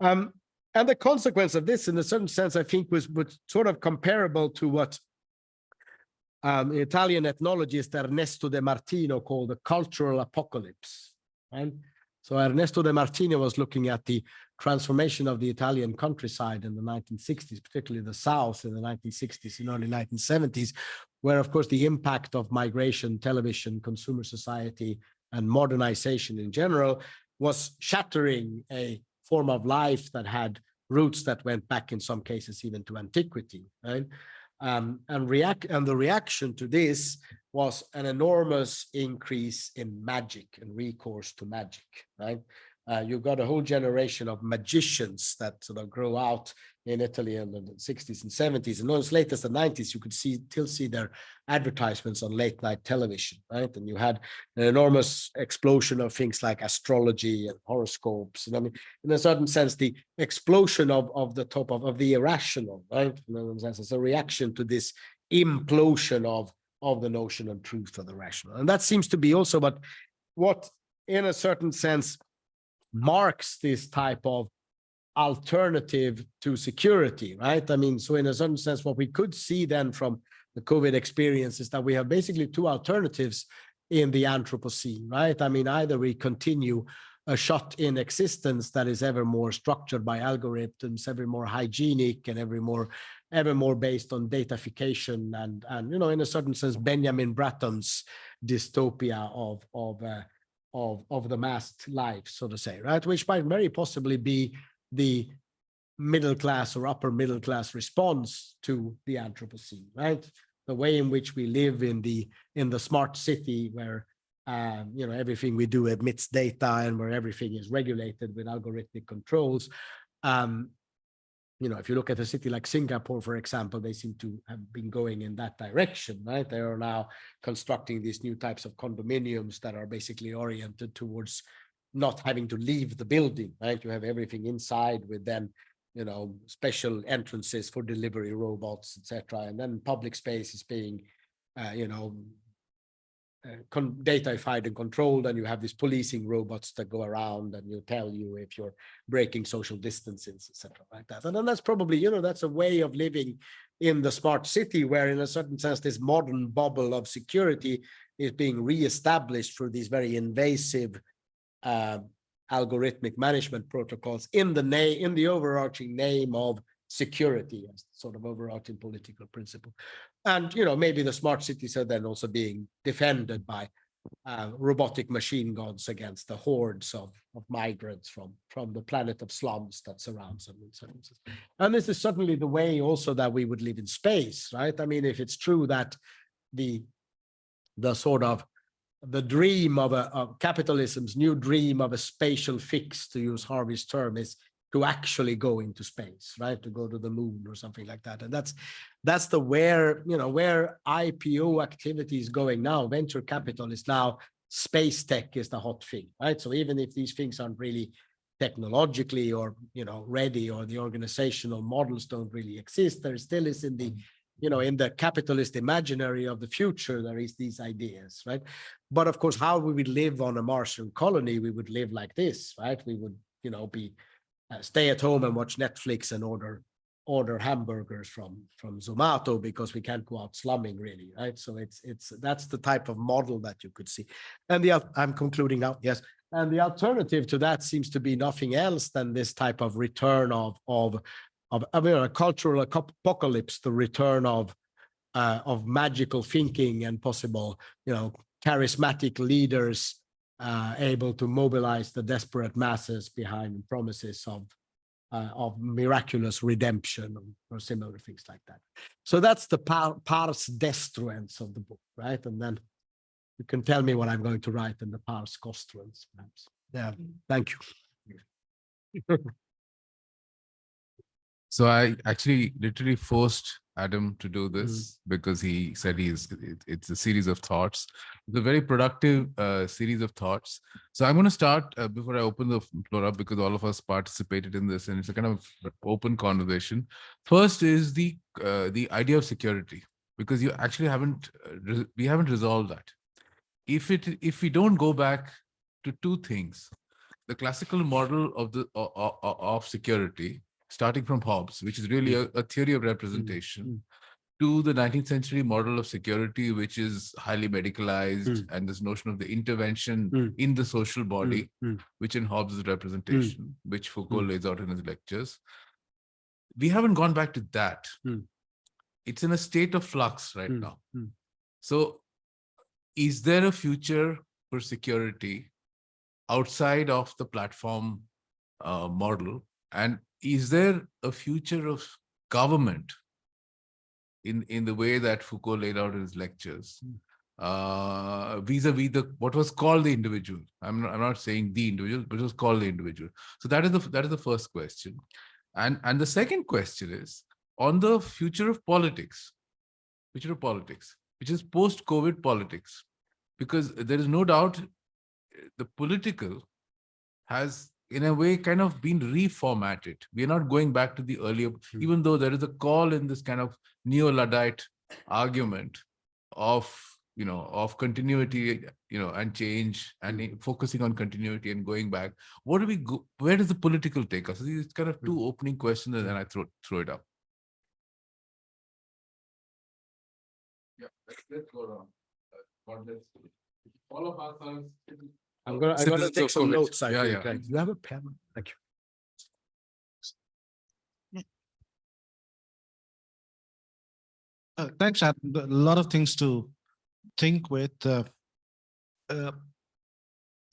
Um, and the consequence of this, in a certain sense, I think was, was sort of comparable to what um, Italian ethnologist Ernesto De Martino called the cultural apocalypse. Right? So Ernesto De Martino was looking at the transformation of the Italian countryside in the 1960s, particularly the South in the 1960s and early 1970s, where of course the impact of migration, television, consumer society, and modernization in general was shattering a form of life that had roots that went back in some cases even to antiquity, right? Um, and react and the reaction to this was an enormous increase in magic and recourse to magic, right? Uh, you got a whole generation of magicians that sort of grow out in Italy in the 60s and 70s. And as late as the 90s, you could see still see their advertisements on late night television, right? And you had an enormous explosion of things like astrology and horoscopes. And I mean, in a certain sense, the explosion of, of the top of, of the irrational, right? In a sense, it's a reaction to this implosion of, of the notion of truth of the rational. And that seems to be also what, what in a certain sense, marks this type of alternative to security, right? I mean, so in a certain sense, what we could see then from the COVID experience is that we have basically two alternatives in the Anthropocene, right? I mean, either we continue a shot in existence that is ever more structured by algorithms, ever more hygienic and ever more, ever more based on datafication and, and, you know, in a certain sense, Benjamin Bratton's dystopia of, of, uh, of, of the masked life, so to say, right? Which might very possibly be the middle class or upper middle class response to the Anthropocene, right? The way in which we live in the in the smart city where um, you know everything we do emits data and where everything is regulated with algorithmic controls. Um, you know, if you look at a city like Singapore, for example, they seem to have been going in that direction, right? They are now constructing these new types of condominiums that are basically oriented towards not having to leave the building, right? You have everything inside with then you know, special entrances for delivery robots, etc. And then public space is being, uh, you know, uh, datafied and controlled, and you have these policing robots that go around and you tell you if you're breaking social distances, etc. like that. And then that's probably, you know, that's a way of living in the smart city where in a certain sense, this modern bubble of security is being reestablished through these very invasive uh, algorithmic management protocols in the name in the overarching name of security as sort of overarching political principle and you know maybe the smart cities are then also being defended by uh, robotic machine guns against the hordes of, of migrants from from the planet of slums that surrounds them and this is certainly the way also that we would live in space right i mean if it's true that the the sort of the dream of a of capitalism's new dream of a spatial fix, to use Harvey's term, is to actually go into space, right? To go to the moon or something like that. And that's that's the where, you know, where IPO activity is going now. Venture capital is now space tech is the hot thing, right? So even if these things aren't really technologically or, you know, ready or the organizational models don't really exist, there still is in the you know, in the capitalist imaginary of the future, there is these ideas, right? But of course, how we would live on a Martian colony, we would live like this, right? We would, you know, be uh, stay at home and watch Netflix and order order hamburgers from from Zomato because we can't go out slumming really, right? So it's it's that's the type of model that you could see. And the I'm concluding now, yes. And the alternative to that seems to be nothing else than this type of return of of of, of a cultural apocalypse, the return of uh, of magical thinking and possible, you know, charismatic leaders uh, able to mobilize the desperate masses behind promises of uh, of miraculous redemption or similar things like that. So that's the par pars destruens of the book, right? And then you can tell me what I'm going to write in the pars costruens, perhaps. Yeah, thank you. So I actually literally forced Adam to do Mm. this because he said he's it, it's a series of thoughts. It's a very productive uh, series of thoughts. So I'm going to start uh, before I open the floor up because all of us participated in this and it's a kind of open conversation. First is the uh, the idea of security because you actually haven't uh, we haven't resolved that. If it if we don't go back to two things, the classical model of the o- o- o- of security starting from Hobbes, which is really a, a theory of representation, mm. to the 19th century model of security, which is highly medicalized, Mm. and this notion of the intervention Mm. in the social body, mm. which in Hobbes is representation, which Foucault lays out in his lectures. We haven't gone back to that. It's in a state of flux right now. So, is there a future for security outside of the platform uh, model? And is there a future of government in, in the way that Foucault laid out in his lectures? Mm. Uh, vis-a-vis the what was called the individual. I'm not, I'm not saying the individual, but it was called the individual. So that is the that is the first question, and and the second question is on the future of politics, future of politics, which is post-COVID politics, because there is no doubt uh, the political has in a way kind of been reformatted. We are not going back to the earlier, Hmm. even though there is a call in this kind of neo-Luddite argument of you know of continuity you know and change and i- focusing on continuity and going back. What do we go where does the political take us? It's kind of two opening questions and then i throw throw it up. Yeah let's, let's go around. Uh, what let's- all of us are I'm gonna, I'm gonna citizens take of some COVID. notes. I Yeah, think. yeah. right? You have a pen? Thank you. Uh, thanks, Ad. A lot of things to think with. uh, uh,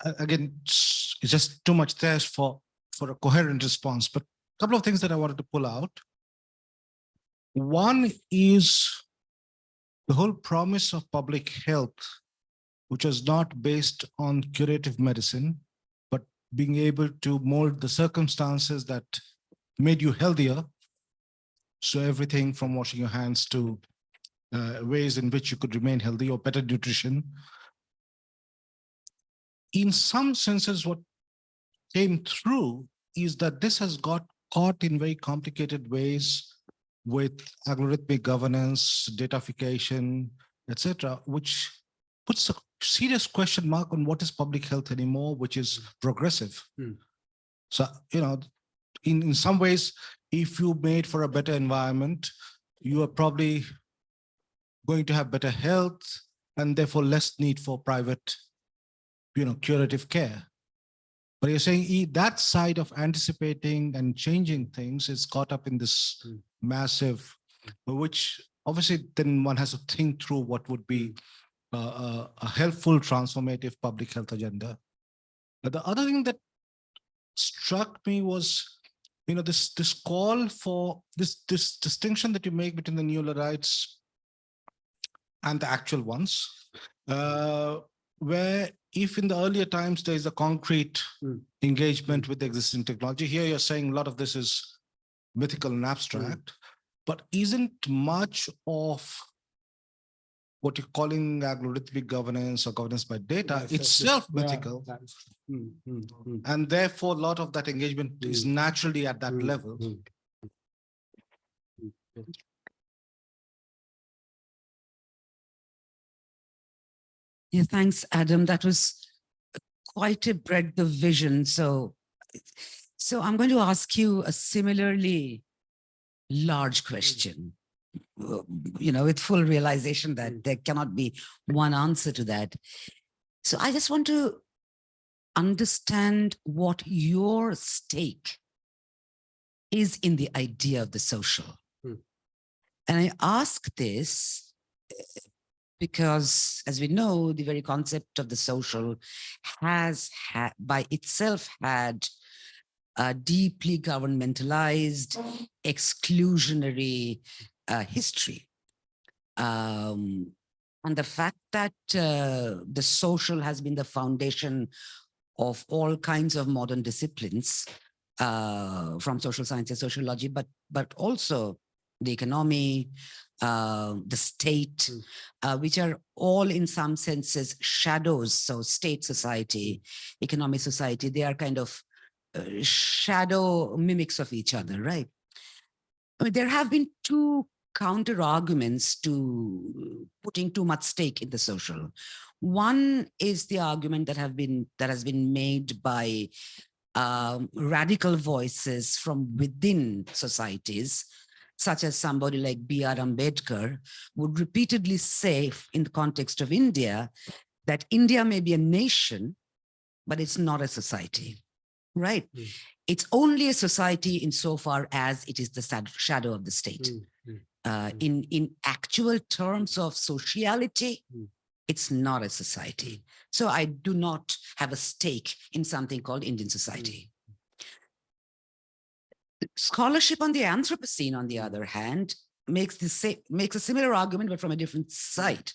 a- Again, it's it's just too much there for, for a coherent response, but a couple of things that I wanted to pull out. One is the whole promise of public health, which was not based on curative medicine, but being able to mold the circumstances that made you healthier. So everything from washing your hands to uh, ways in which you could remain healthy or better nutrition. In some senses, what came through is that this has got caught in very complicated ways with algorithmic governance, datafication, etc., which puts a serious question mark on what is public health anymore, which is progressive. Hmm. So, you know, in, in some ways, if you made for a better environment, you are probably going to have better health and therefore less need for private, you know, curative care. But you're saying that side of anticipating and changing things is caught up in this Mm. massive, which obviously then one has to think through what would be a, a, a helpful transformative public health agenda. But the other thing that struck me was, you know, this this call for this this distinction that you make between the Neo-Luddites and the actual ones, uh, where if in the earlier times there is a concrete Mm. engagement with the existing technology, here you're saying a lot of this is mythical and abstract, but isn't much of what you're calling algorithmic governance or governance by data Yes, yes, yes. itself Yeah, mm, mm, mm, and therefore a lot of that engagement is naturally at that mm, level. mm. Mm. Yeah, thanks, Adam. That was quite a breadth of vision. So, so I'm going to ask you a similarly large question, you know, with full realization that there cannot be one answer to that. So I just want to understand what your stake is in the idea of the social. Hmm. And I ask this uh, because as we know, the very concept of the social has had by itself had a deeply governmentalized, exclusionary uh, history. Um, and the fact that uh, the social has been the foundation of all kinds of modern disciplines uh, from social sciences, sociology, but but also the economy, uh, the state, Mm. uh, which are all in some senses shadows. So state society, economic society, they are kind of uh, shadow mimics of each other, right? I mean, there have been two counter arguments to putting too much stake in the social. One is the argument that have been that has been made by um, radical voices from within societies, such as somebody like B.R. Ambedkar would repeatedly say in the context of India that India may be a nation, but it's not a society, right? Mm. It's only a society insofar as it is the shadow of the state. Mm. Uh, Mm. in, in actual terms of sociality, Mm. it's not a society. So I do not have a stake in something called Indian society. Scholarship on the Anthropocene, on the other hand, makes the same makes a similar argument, but from a different side,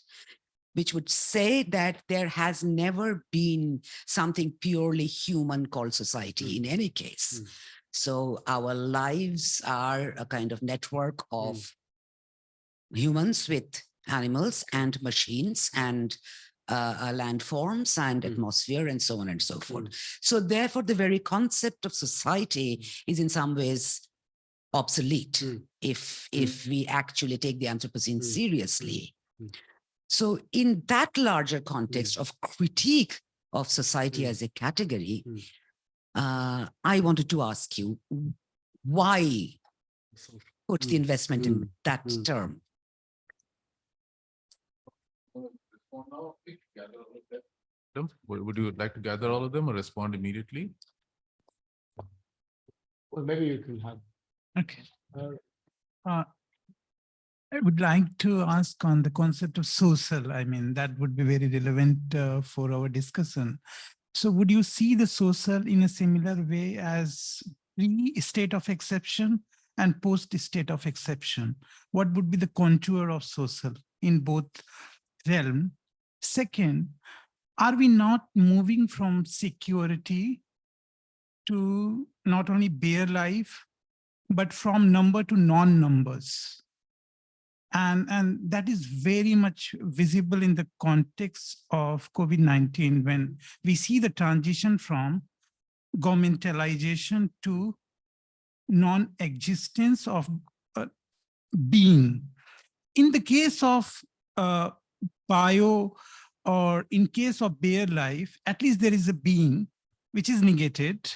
which would say that there has never been something purely human called society in any case. Mm. So our lives are a kind of network of humans with animals and machines and uh, uh, landforms and Mm. atmosphere and so on and so forth. Mm. So therefore, the very concept of society is in some ways obsolete Mm. if Mm. if we actually take the Anthropocene Mm. seriously. Mm. So in that larger context of critique of society as a category, uh, I wanted to ask you why put the investment in Mm. that Mm. term? Adam, Would would you like to gather all of them or respond immediately? Well, maybe you can have. Okay. Uh, Uh, I would like to ask on the concept of social, I mean, that would be very relevant uh, for our discussion. So would you see the social in a similar way as pre-state of exception and post-state of exception? What would be the contour of social in both realm? Second, are we not moving from security to not only bare life, but from number to non-numbers. And, and that is very much visible in the context of COVID-19 when we see the transition from governmentalization to non-existence of uh, being. In the case of uh, bio or in case of bare life, at least there is a being which is negated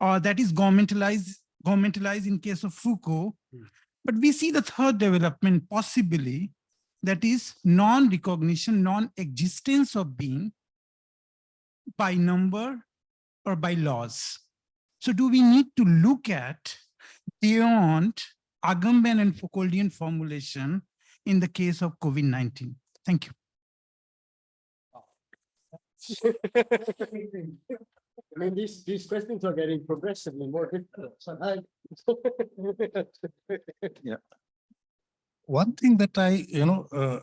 or that is governmentalized governmentalized in case of Foucault. Hmm. But we see the third development possibly that is non-recognition, non-existence of being by number or by laws. So do we need to look at beyond Agamben and Foucauldian formulation in the case of COVID-19? Thank you. I mean, these, these questions are getting progressively more difficult. so I- One thing that I, you know, uh,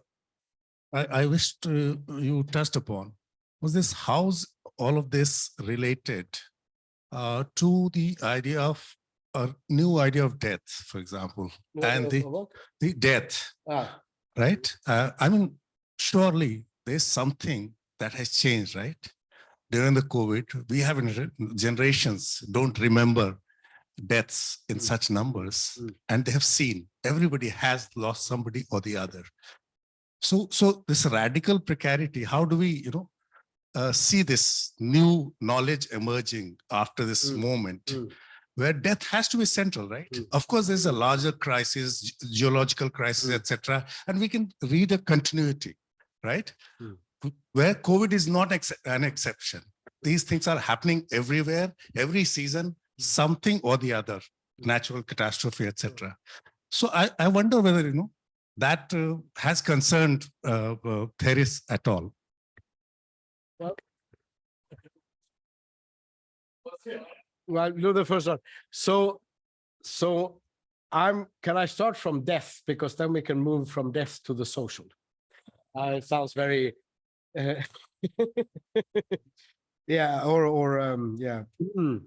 I, I wished uh, you touched upon was this, how's all of this related uh, to the idea of a new idea of death, for example, And the- What? the death, Ah, right? Uh, I mean, surely there's something that has changed, right? During the COVID, we have generations don't remember deaths in Mm. such numbers Mm. and they have seen everybody has lost somebody or the other. So, so this radical precarity, how do we, you know, uh, see this new knowledge emerging after this Mm. moment Mm. where death has to be central, right? Mm. Of course, there's a larger crisis, ge- geological crisis, Mm. etc., and we can read a continuity, right? Mm. Where COVID is not ex- an exception. These things are happening everywhere, every season, something or the other, natural catastrophe, etc. So I, I wonder whether, you know, that uh, has concerned uh, uh, Theris at all. Well, do the first one. So, so I'm, can I start from death? Because then we can move from death to the social. Uh, it sounds very, uh, yeah, or, or, um, yeah. Mm.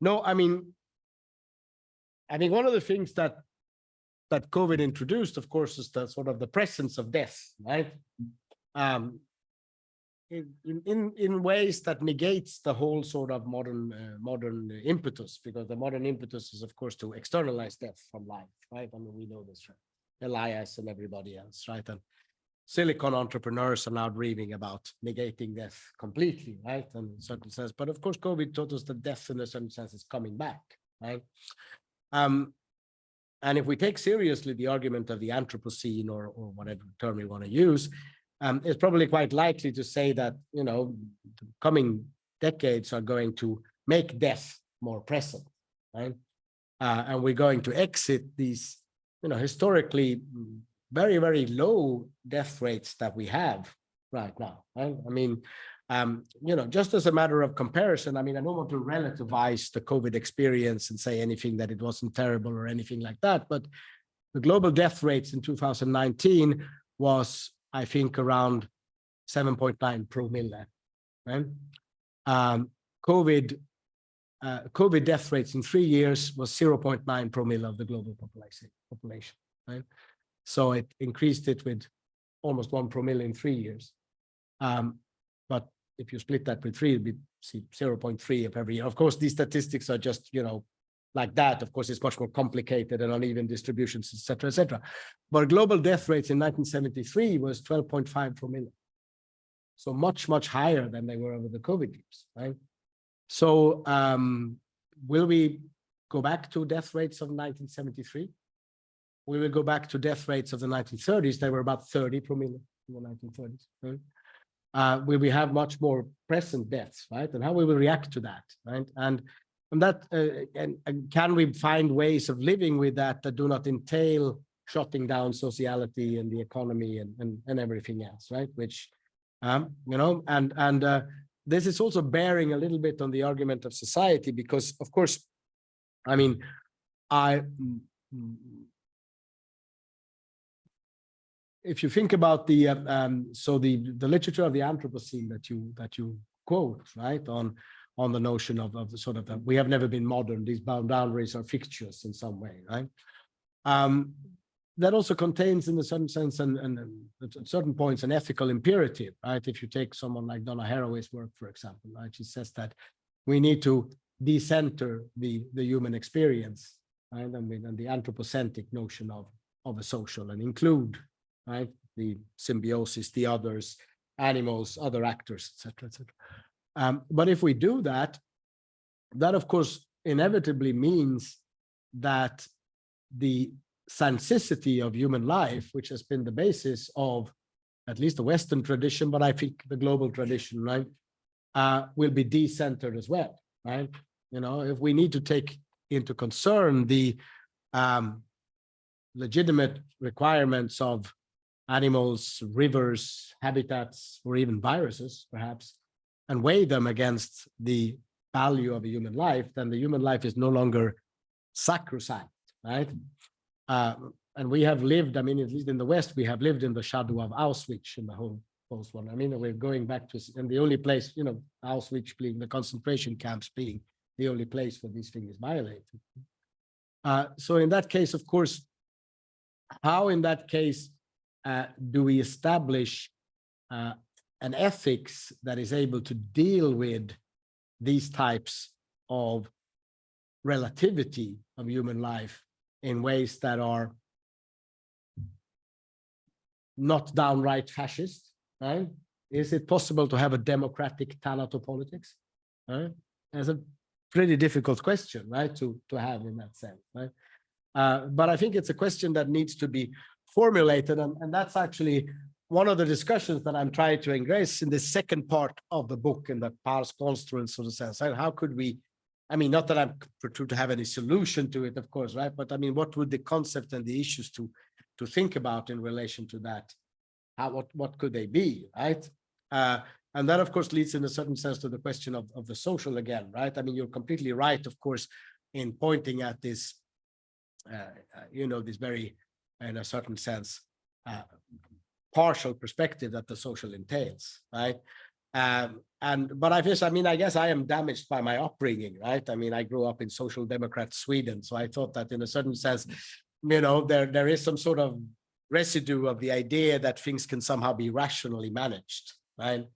No, I mean, I think one of the things that, that COVID introduced, of course, is the sort of the presence of death, right? Um, in, in- in, in ways that negates the whole sort of modern, uh, modern impetus, because the modern impetus is, of course, to externalize death from life, right? I mean, we know this, right? Elias and everybody else, right? And silicon entrepreneurs are now dreaming about negating death completely, right? In a certain sense, but of course, COVID taught us that death in a certain sense is coming back, right? Um, and if we take seriously the argument of the Anthropocene or, or whatever term we want to use, um, it's probably quite likely to say that, you know, the coming decades are going to make death more present, right? Uh, and we're going to exit these, you know, historically mm, very, very low death rates that we have right now, right? I mean, um, you know, just as a matter of comparison, I mean, I don't want to relativize the COVID experience and say anything that it wasn't terrible or anything like that, but the global death rates in 2019 was, I think, around 7.9 per million, right? Um, COVID, uh, COVID death rates in three years was 0.9 per million of the global population, population, right? So it increased it with almost one per million in three years. Um, but if you split that with three, it'd be see 0.3 of every year. Of course, these statistics are just, you know, like that. Of course, it's much more complicated and uneven distributions, et cetera, et cetera. But global death rates in 1973 was 12.5 per million. So much, much higher than they were over the COVID years, right? So um, will we go back to death rates of 1973? We will go back to death rates of the 1930s. They were about 30 per million in the 1930s. right? uh, we have much more present deaths, right? And how we will react to that, right? And and that uh, and, and can we find ways of living with that that do not entail shutting down sociality and the economy and and, and everything else, right? Which um, you know, and and uh, this is also bearing a little bit on the argument of society because, of course, I mean, I mm, mm, if you think about the um, um, so the the literature of the Anthropocene that you that you quote right on on the notion of of the sort of that we have never been modern these bound boundaries are fixtures in some way right? Um, that also contains in a certain sense and, and at certain points an ethical imperative right? If you take someone like Donna Haraway's work for example right she says that we need to decenter the the human experience right and, and the anthropocentric notion of of a social and include right? The symbiosis, the others, animals, other actors, etc., etc. Um, but if we do that, that of course inevitably means that the sensicity of human life, which has been the basis of at least the Western tradition, but I think the global tradition, right, uh, will be decentered as well, right? You know, if we need to take into concern the um, legitimate requirements of animals, rivers, habitats, or even viruses, perhaps, and weigh them against the value of a human life, then the human life is no longer sacrosanct, right? Uh, and we have lived, I mean, at least in the West, we have lived in the shadow of Auschwitz in the whole post one. I mean, we're going back to, and the only place, you know, Auschwitz being the concentration camps being the only place where these things violated. Uh, so in that case, of course, how in that case uh, do we establish uh, an ethics that is able to deal with these types of relativity of human life in ways that are not downright fascist, right? Is it possible to have a democratic thanatopolitics? Right? That's a pretty difficult question, right, to, to have in that sense, right? Uh, but I think it's a question that needs to be formulated. And, and that's actually one of the discussions that I'm trying to engrace in the second part of the book in the pars construens, so to sense. So how could we, I mean, not that I'm to have any solution to it, of course, right? But I mean, what would the concept and the issues to, to think about in relation to that? How, what, what could they be, right? Uh, and that, of course, leads in a certain sense to the question of, of the social again, right? I mean, you're completely right, of course, in pointing at this, uh, uh you know, this very in a certain sense, uh, partial perspective that the social entails, right? Um, and but I guess I mean I guess I am damaged by my upbringing, right? I mean I grew up in social democrat Sweden, so I thought that in a certain sense, you know, there there is some sort of residue of the idea that things can somehow be rationally managed, right?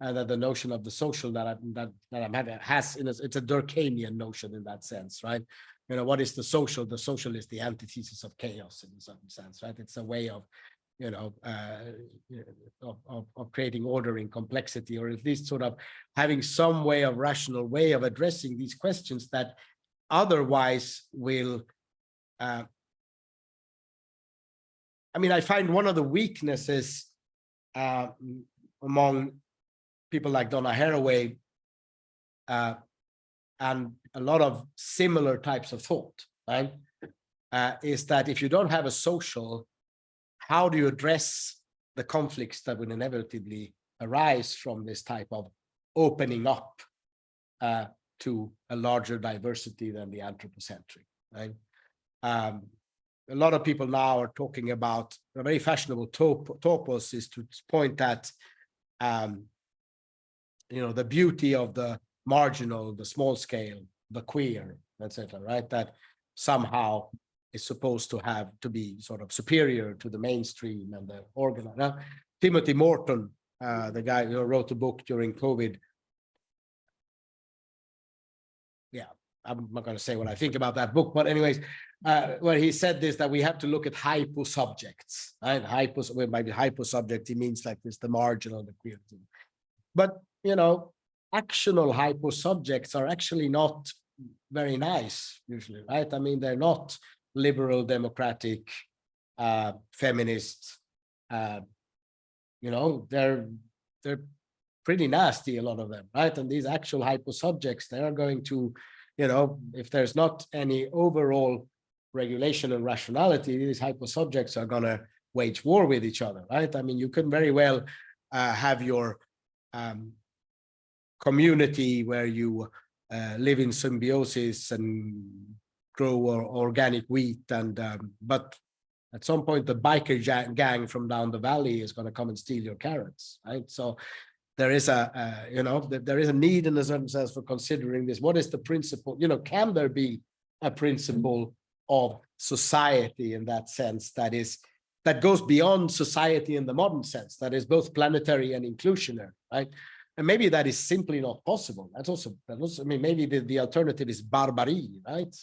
And that the notion of the social that I that that I'm having has in a, it's a Durkheimian notion in that sense, right? You know, what is the social? The social is the antithesis of chaos in certain sense, right? It's a way of, you know, uh, of, of, of creating order in complexity, or at least sort of having some way of rational way of addressing these questions that otherwise will, uh, I mean, I find one of the weaknesses uh, among people like Donna Haraway uh, and a lot of similar types of thought, right? Uh, is that if you don't have a social, how do you address the conflicts that will inevitably arise from this type of opening up uh, to a larger diversity than the anthropocentric, right? Um, a lot of people now are talking about a very fashionable top, topos is to point at, um, you know, the beauty of the marginal, the small scale, the queer, etc. Right? That somehow is supposed to have to be sort of superior to the mainstream and the organized. Now, Timothy Morton, uh, the guy who wrote a book during COVID. Yeah, I'm not going to say what I think about that book, but anyways, uh, well, he said this that we have to look at hypo subjects, right? Hypo, well, maybe hypo subject, he means like this, the marginal, the queer. But, you know, actional hypo subjects are actually not very nice usually, right? I mean, they're not liberal, democratic, uh, feminist, uh, you know, they're they're pretty nasty, a lot of them, right? And these actual hypo subjects, they are going to, you know, if there's not any overall regulation and rationality, these hypo subjects are gonna wage war with each other, right? I mean, you can very well uh, have your um, community where you uh, live in symbiosis and grow or organic wheat and um, but at some point the biker gang from down the valley is going to come and steal your carrots right? So there is a uh, you know there is a need in a certain sense for considering this. What is the principle you know can there be a principle of society in that sense that is that goes beyond society in the modern sense that is both planetary and inclusionary right and maybe that is simply not possible. That's also, that also, I mean, maybe the, the alternative is barbarity, right?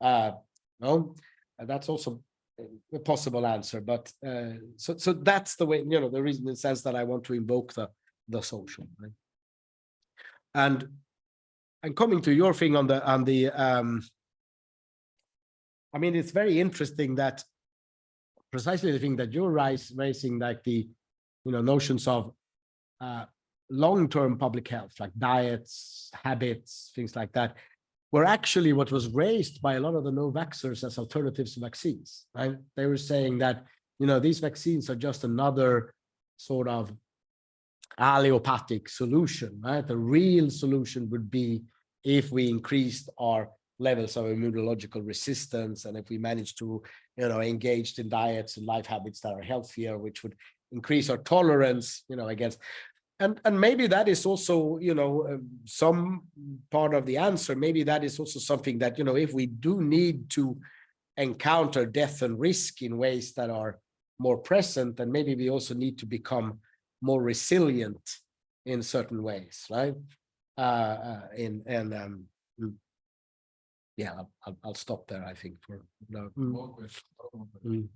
Uh, no, that's also a possible answer, but uh, so so that's the way, you know, the reason in the sense that I want to invoke the the social, right? And and coming to your thing on the on the um I mean, it's very interesting that precisely the thing that you're raising, like the you know notions of uh, long-term public health, like diets, habits, things like that, were actually what was raised by a lot of the no-vaxxers as alternatives to vaccines. Right? They were saying that you know these vaccines are just another sort of allopathic solution. Right? The real solution would be if we increased our levels of immunological resistance and if we managed to you know engage in diets and life habits that are healthier which would increase our tolerance you know against and and maybe that is also you know uh, some part of the answer. Maybe that is also something that you know if we do need to encounter death and risk in ways that are more present then maybe we also need to become more resilient in certain ways right? Uh, uh in and um mm. yeah I'll, I'll, I'll stop there i think for no mm,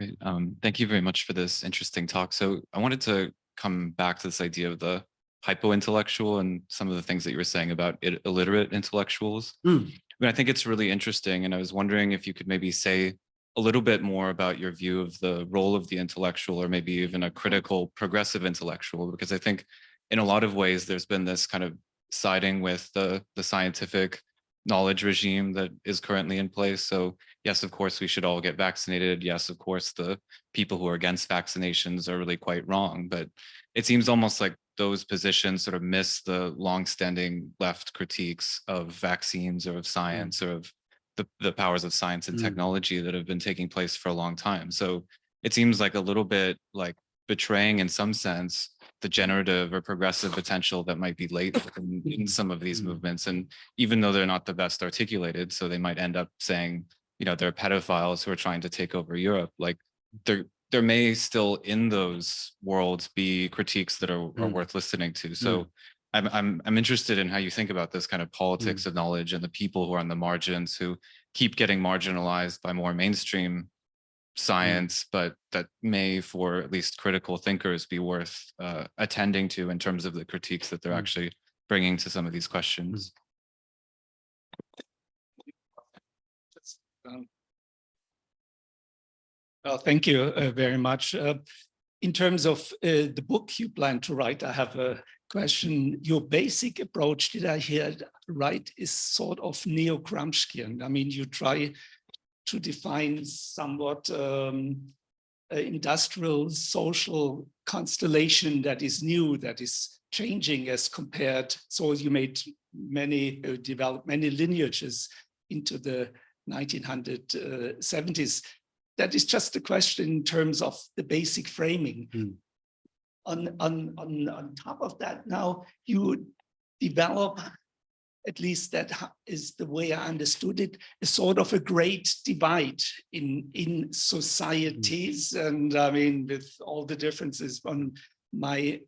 Great. Um, thank you very much for this interesting talk. So I wanted to come back to this idea of the hypo-intellectual and some of the things that you were saying about illiterate intellectuals. Mm. I, mean, I think it's really interesting, and I was wondering if you could maybe say a little bit more about your view of the role of the intellectual, or maybe even a critical progressive intellectual, because I think in a lot of ways there's been this kind of siding with the the scientific knowledge regime that is currently in place. So yes, of course, we should all get vaccinated. Yes, of course, the people who are against vaccinations are really quite wrong. But it seems almost like those positions sort of miss the longstanding left critiques of vaccines or of science or of the, the powers of science and Mm. technology that have been taking place for a long time. So it seems like a little bit like betraying in some sense the generative or progressive potential that might be latent in, in some of these Mm. movements. And even though they're not the best articulated, so they might end up saying, you know, they're pedophiles who are trying to take over Europe. Like there, there may still in those worlds be critiques that are, are Mm. worth listening to. So I'm, I'm, I'm interested in how you think about this kind of politics Mm. of knowledge and the people who are on the margins who keep getting marginalized by more mainstream Mm. Science, but that may, for at least critical thinkers, be worth uh, attending to in terms of the critiques that they're Mm. actually bringing to some of these questions. Um, Well, thank you uh, very much. Uh, In terms of uh, the book you plan to write, I have a question. Your basic approach, did I hear right, is sort of neo-Gramscian. I mean, you try to define somewhat um, industrial social constellation that is new, that is changing as compared. So you made many, uh, developed many lineages into the 1970s. That is just a question in terms of the basic framing. Mm. On, on, on, on top of that, now you develop, at least that is the way I understood it, a sort of a great divide in, in societies. And I mean, with all the differences on my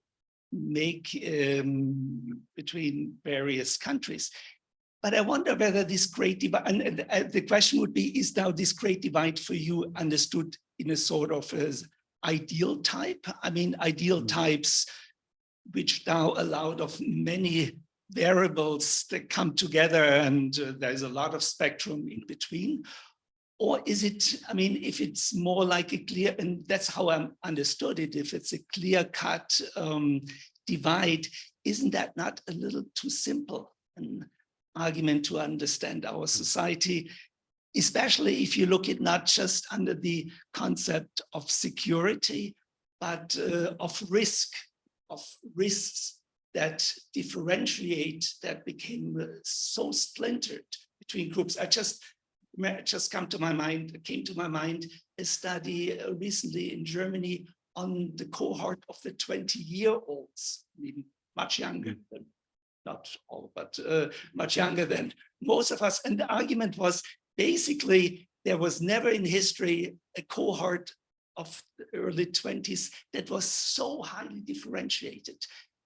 make um, between various countries. But I wonder whether this great divide, and, and, the question would be, is now this great divide for you understood in a sort of as ideal type. I mean, ideal types which now allowed of many variables that come together and uh, there's a lot of spectrum in between. Or is it, I mean, if it's more like a clear, and that's how I understood it, if it's a clear cut um, divide, isn't that not a little too simple an argument to understand our society? Especially if you look at not just under the concept of security, but uh, of risk, of risks that differentiate, that became uh, so splintered between groups. I just just come to my mind, came to my mind a study uh, recently in Germany on the cohort of the 20 year olds, even much younger than, not all, but uh, much younger than most of us. And the argument was basically there was never in history a cohort of the early 20s that was so highly differentiated.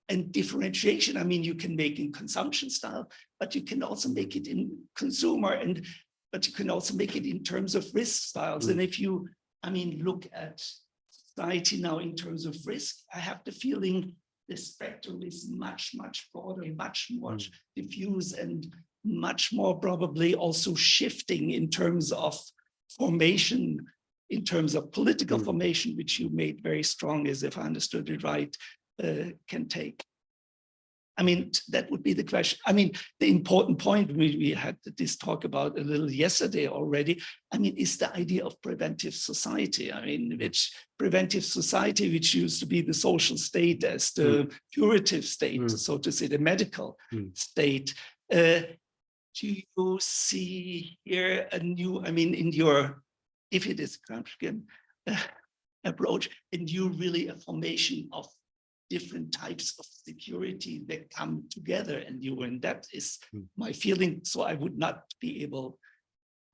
And differentiation, I mean, you can make in consumption style, but you can also make it in consumer and but you can also make it in terms of risk styles. And if you, I mean, look at society now in terms of risk, I have the feeling the spectrum is much, much broader, much more diffuse and much more probably also shifting in terms of formation, in terms of political Mm. formation, which you made very strong, as if I understood it right, uh, can take. I mean, that would be the question. I mean, the important point, we, we had this talk about a little yesterday already. I mean, is the idea of preventive society. I mean, which preventive society, which used to be the social state as the curative state, Mm. so to say, the medical Mm. state. Uh, do you see here a new, I mean, in your, if it is Gramscian uh, approach, and you really a formation of different types of security that come together and you, and that is Hmm. my feeling. So I would not be able,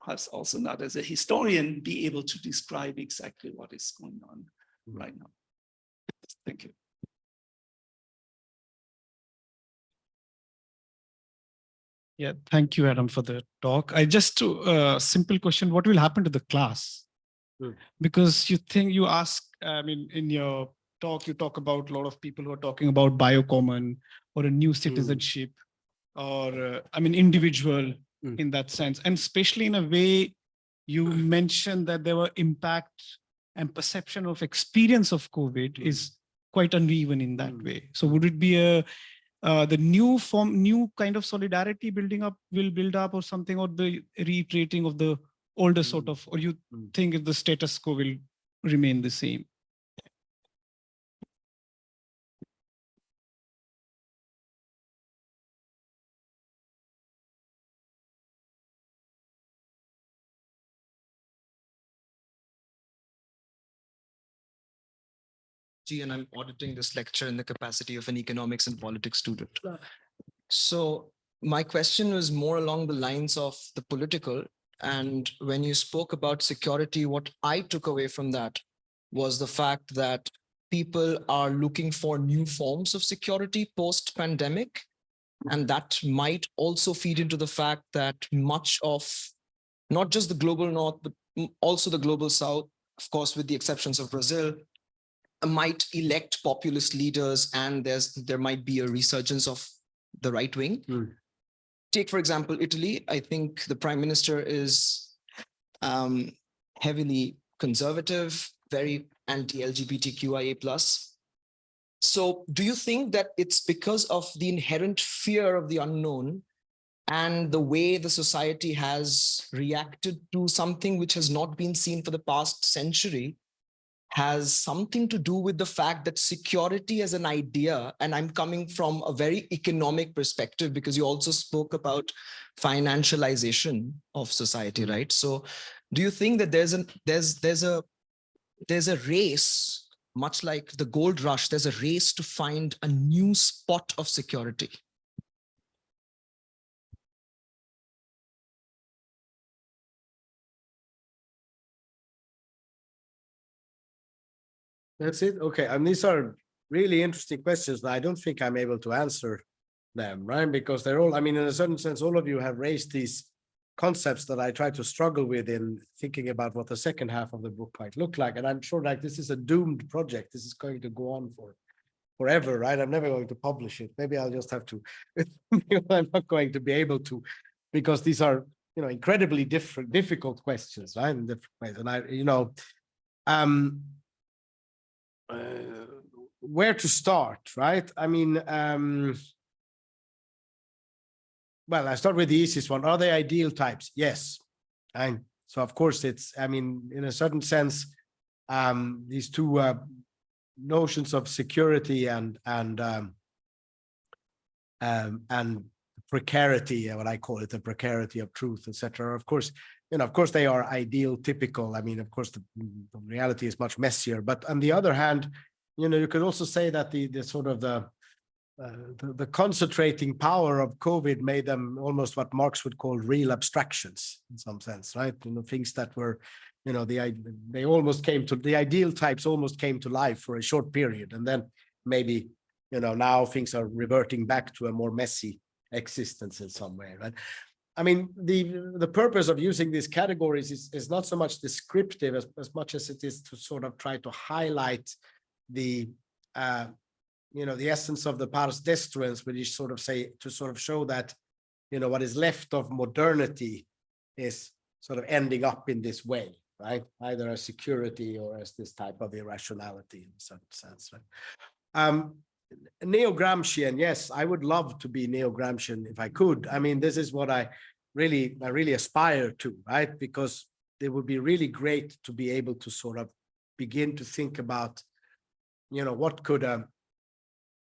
perhaps also not as a historian, be able to describe exactly what is going on right now. Thank you. Yeah, thank you, Adam, for the talk. I just, uh, simple question, what will happen to the class? Hmm. Because you think you ask, I mean, in your talk, you talk about a lot of people who are talking about biocommon or a new citizenship or, uh, I mean, individual Hmm. in that sense. And especially in a way, you mentioned that there were impact and perception of experience of COVID Hmm. is quite uneven in that Hmm. way. So would it be a, uh, the new form, new kind of solidarity building up will build up or something, or the reiterating of the older sort Mm. of, or you Mm. think if the status quo will remain the same? And I'm auditing this lecture in the capacity of an economics and politics student. So my question was more along the lines of the political. And when you spoke about security, what I took away from that was the fact that people are looking for new forms of security post pandemic. And that might also feed into the fact that much of not just the global north, but also the global south, of course, with the exceptions of Brazil, might elect populist leaders and there's there might be a resurgence of the right wing. Hmm. Take, for example, Italy. I think the prime minister is um, heavily conservative, very anti-LGBTQIA plus. So do you think that it's because of the inherent fear of the unknown and the way the society has reacted to something which has not been seen for the past century has something to do with the fact that security as an idea, and I'm coming from a very economic perspective because you also spoke about financialization of society, mm-hmm. right? So do you think that there's an there's there's a there's a race, much like the gold rush, there's a race to find a new spot of security? That's it. Okay. And these are really interesting questions that I don't think I'm able to answer them, right? Because they're all, I mean, in a certain sense, all of you have raised these concepts that I try to struggle with in thinking about what the second half of the book might look like. And I'm sure like this is a doomed project. This is going to go on for forever, right? I'm never going to publish it. Maybe I'll just have to, I'm not going to be able to, because these are, you know, incredibly different, difficult questions, right? In different ways. And I, you know, um, where to start, right? I mean, um, well, I start with the easiest one. Are they ideal types? Yes. And so of course it's, I mean, in a certain sense, um, these two uh, notions of security and and um, um, and precarity, uh, what I call it, the precarity of truth, etc. Of course, you know, of course they are ideal, typical. I mean, of course, the, the reality is much messier. But on the other hand, you know, you could also say that the the sort of the uh, the, the concentrating power of COVID made them almost what Marx would call real abstractions in some sense, right? You know, things that were, you know, the they almost came to the ideal types almost came to life for a short period, and then maybe, you know, now things are reverting back to a more messy existence in some way, right? I mean, the the purpose of using these categories is is not so much descriptive as as much as it is to sort of try to highlight the uh, you know, the essence of the pars destruens, which is sort of say, to sort of show that, you know, what is left of modernity is sort of ending up in this way, right? Either as security or as this type of irrationality in some sense, right? Um, neo-Gramscian, yes, I would love to be neo-Gramscian if I could. I mean, this is what I really, I really aspire to, right? Because it would be really great to be able to sort of begin to think about, you know, what could um,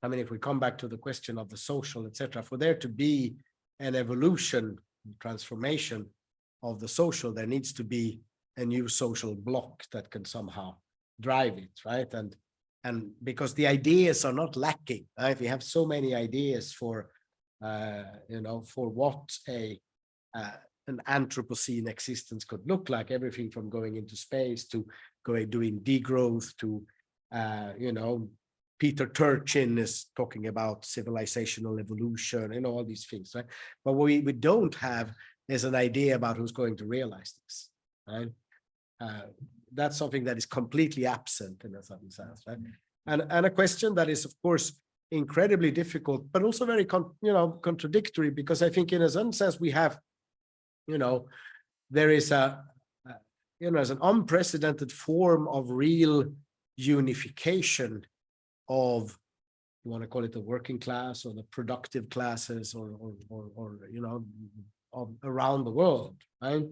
I mean, if we come back to the question of the social, etc., for there to be an evolution, transformation of the social, there needs to be a new social bloc that can somehow drive it, right? And and because the ideas are not lacking, right? We have so many ideas for, uh, you know, for what a uh, an Anthropocene existence could look like, everything from going into space to going doing degrowth to, uh, you know, Peter Turchin is talking about civilizational evolution and all these things, right? But what we, we don't have is an idea about who's going to realize this, right? That's something that is completely absent in a certain sense, right? Mm-hmm. And, and a question that is, of course, incredibly difficult, but also very, con you know, contradictory, because I think in a certain sense we have, you know, there is a, you know, as an unprecedented form of real unification of you want to call it the working class or the productive classes or or or, or you know of, around the world right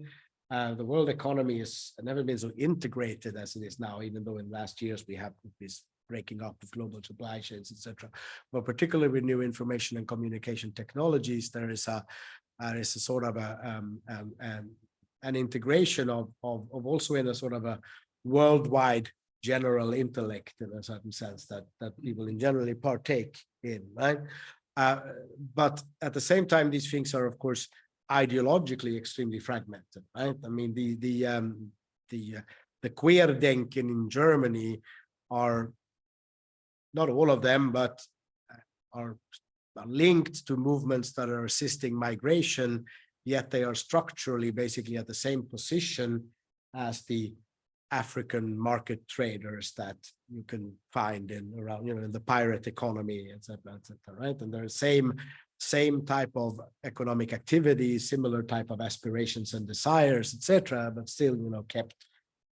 uh, the world economy has never been so integrated as it is now even though in last years we have this breaking up of global supply chains etc but particularly with new information and communication technologies there is a there is a sort of a um, um, um, an integration of, of of also in a sort of a worldwide general intellect in a certain sense that that people in generally partake in right? Uh, but at the same time these things are of course ideologically extremely fragmented right i mean the the um the uh, the Querdenken in germany are not all of them but are, are linked to movements that are assisting migration yet they are structurally basically at the same position as the African market traders that you can find in around, you know, in the pirate economy, et cetera, et cetera, right? And they're the same, same type of economic activity, similar type of aspirations and desires, etc., but still, you know, kept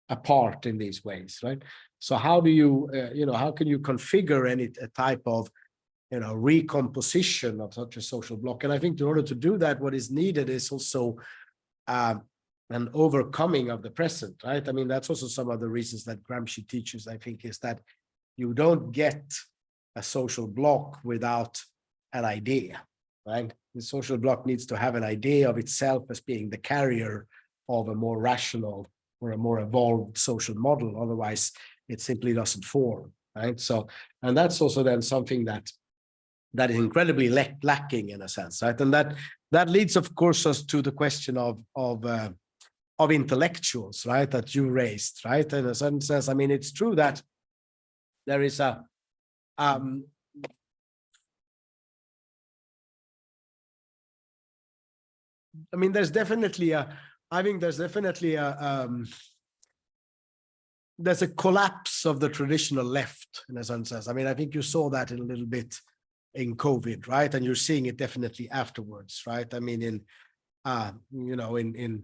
apart in these ways, right? So how do you, uh, you know, how can you configure any a type of, you know, recomposition of such a social bloc? And I think in order to do that, what is needed is also uh, an overcoming of the present, right? I mean, that's also some of the reasons that Gramsci teaches, I think, is that you don't get a social bloc without an idea, right? The social bloc needs to have an idea of itself as being the carrier of a more rational or a more evolved social model. Otherwise, it simply doesn't form, right? So, and that's also then something that that is incredibly lack lacking in a sense, right? And that that leads, of course, us to the question of of uh, of intellectuals, right, that you raised, right? In a certain sense, I mean, it's true that there is a um, I mean, there's definitely a, I think there's definitely a, um, there's a collapse of the traditional left in a sense. I mean, I think you saw that in a little bit in COVID, right? And you're seeing it definitely afterwards, right? I mean, in, uh, you know, in, in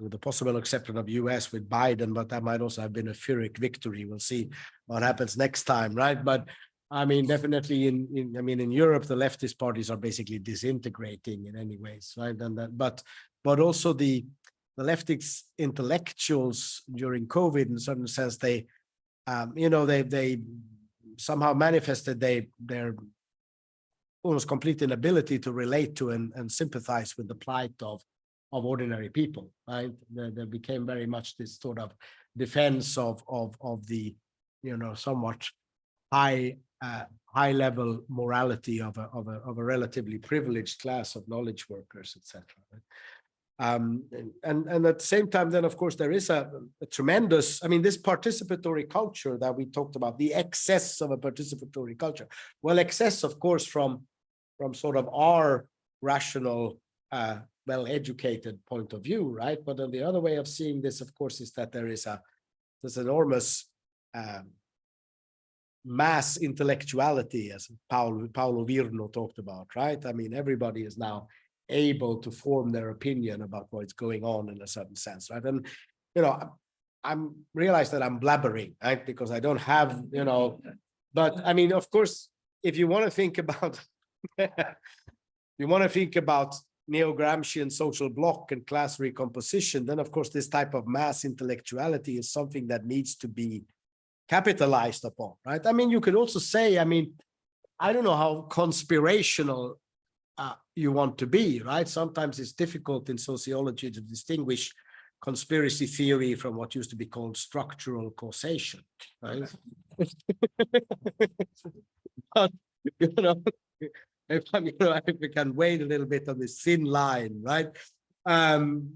with the possible exception of US with Biden, but that might also have been a Pyrrhic victory. We'll see what happens next time, right? But I mean, definitely in, in I mean, in Europe, the leftist parties are basically disintegrating in any ways, right? And that, but, but also the, the leftist intellectuals during COVID, in a certain sense, they, um, you know, they, they somehow manifested they, their almost complete inability to relate to and, and sympathize with the plight of, of ordinary people, right? There, there became very much this sort of defense of, of, of the, you know, somewhat high uh, high level morality of a, of a of a relatively privileged class of knowledge workers, etc. Um, and and at the same time, then of course there is a, a, tremendous. I mean, this participatory culture that we talked about, the excess of a participatory culture. Well, excess, of course, from from sort of our rational, uh, well-educated point of view, right? But then the other way of seeing this, of course, is that there is a this enormous um, mass intellectuality, as Paolo, Paolo Virno talked about, right? I mean, everybody is now able to form their opinion about what's going on in a certain sense, right? And, you know, I'm realize that I'm blabbering, right? Because I don't have, you know, but I mean, of course, if you want to think about, you want to think about neo-Gramscian social bloc and class recomposition, then of course, this type of mass intellectuality is something that needs to be capitalized upon, right? I mean, you could also say, I mean, I don't know how conspirational uh, you want to be, right? Sometimes it's difficult in sociology to distinguish conspiracy theory from what used to be called structural causation, right? but, you know, if I'm, you know, if we can wait a little bit on this thin line, right? Um,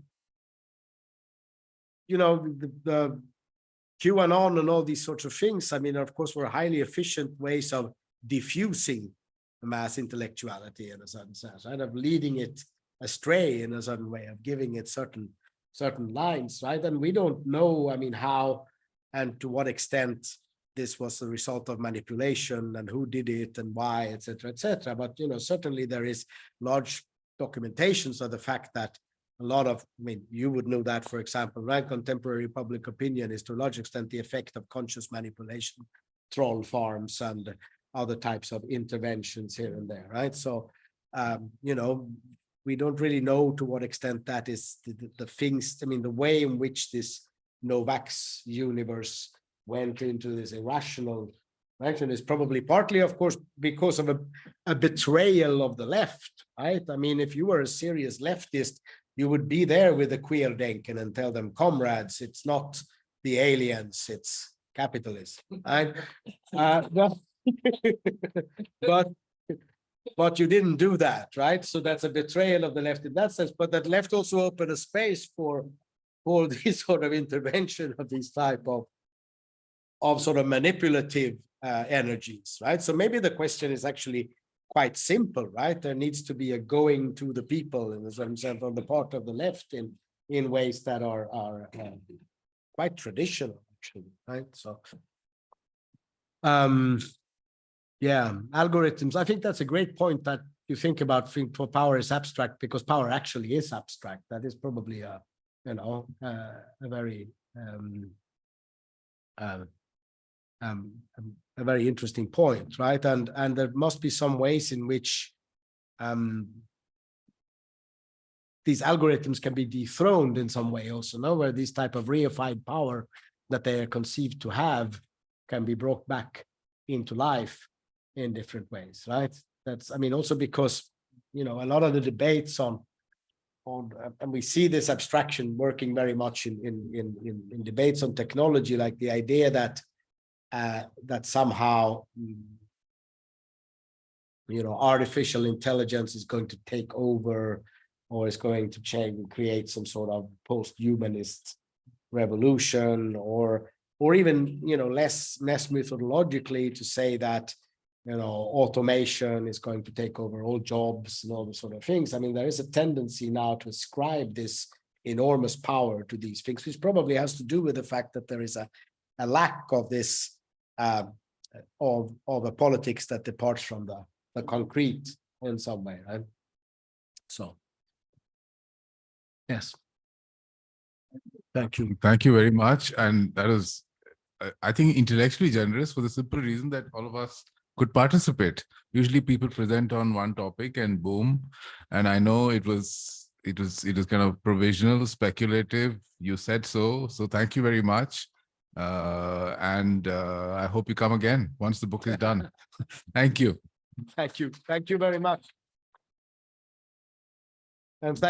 you know, the, the QAnon and all these sorts of things, I mean, of course, were highly efficient ways of diffusing mass intellectuality in a certain sense, right? Of leading it astray in a certain way, of giving it certain certain lines, right? And we don't know, I mean, how and to what extent this was the result of manipulation and who did it and why, etc., etc. But you know, certainly there is large documentations of the fact that a lot of, I mean, you would know that, for example, right? Contemporary public opinion is to a large extent the effect of conscious manipulation, troll farms and other types of interventions here and there, right? So, um, you know, we don't really know to what extent that is the, the, the things, I mean, the way in which this Novax universe went into this irrational direction is probably partly, of course, because of a, a betrayal of the left, right? I mean, if you were a serious leftist, you would be there with the Querdenken and tell them, comrades, it's not the aliens, it's capitalism. Right? Uh, but but you didn't do that, right? So that's a betrayal of the left in that sense. But that left also opened a space for all this sort of intervention of these type of of sort of manipulative uh, energies, right? So maybe the question is actually quite simple, right? There needs to be a going to the people in the sense on the part of the left in in ways that are are uh, quite traditional, actually, right? So, um, yeah, algorithms. I think that's a great point that you think about think for power is abstract because power actually is abstract. That is probably a you know uh, a very um, uh, um, a very interesting point, right? And and there must be some ways in which um, these algorithms can be dethroned in some way also, no? where this type of reified power that they are conceived to have can be brought back into life in different ways, right? That's, I mean, also because, you know, a lot of the debates on, on, uh, and we see this abstraction working very much in, in, in, in, in debates on technology, like the idea that uh, that somehow, mm, you know, artificial intelligence is going to take over or is going to change and create some sort of post-humanist revolution or or even, you know, less less methodologically to say that you know, automation is going to take over all jobs and all those sort of things. I mean, there is a tendency now to ascribe this enormous power to these things, which probably has to do with the fact that there is a, a lack of this uh, of, of a politics that departs from the, the concrete in some way, right? So. Yes. Thank you. Thank you very much. And that was, uh, I think intellectually generous for the simple reason that all of us could participate. Usually people present on one topic and boom. And I know it was, it was, it was kind of provisional, speculative. You said so. So thank you very much. Uh, and uh, I hope you come again once the book is done. Thank you. Thank you. Thank you very much. And thank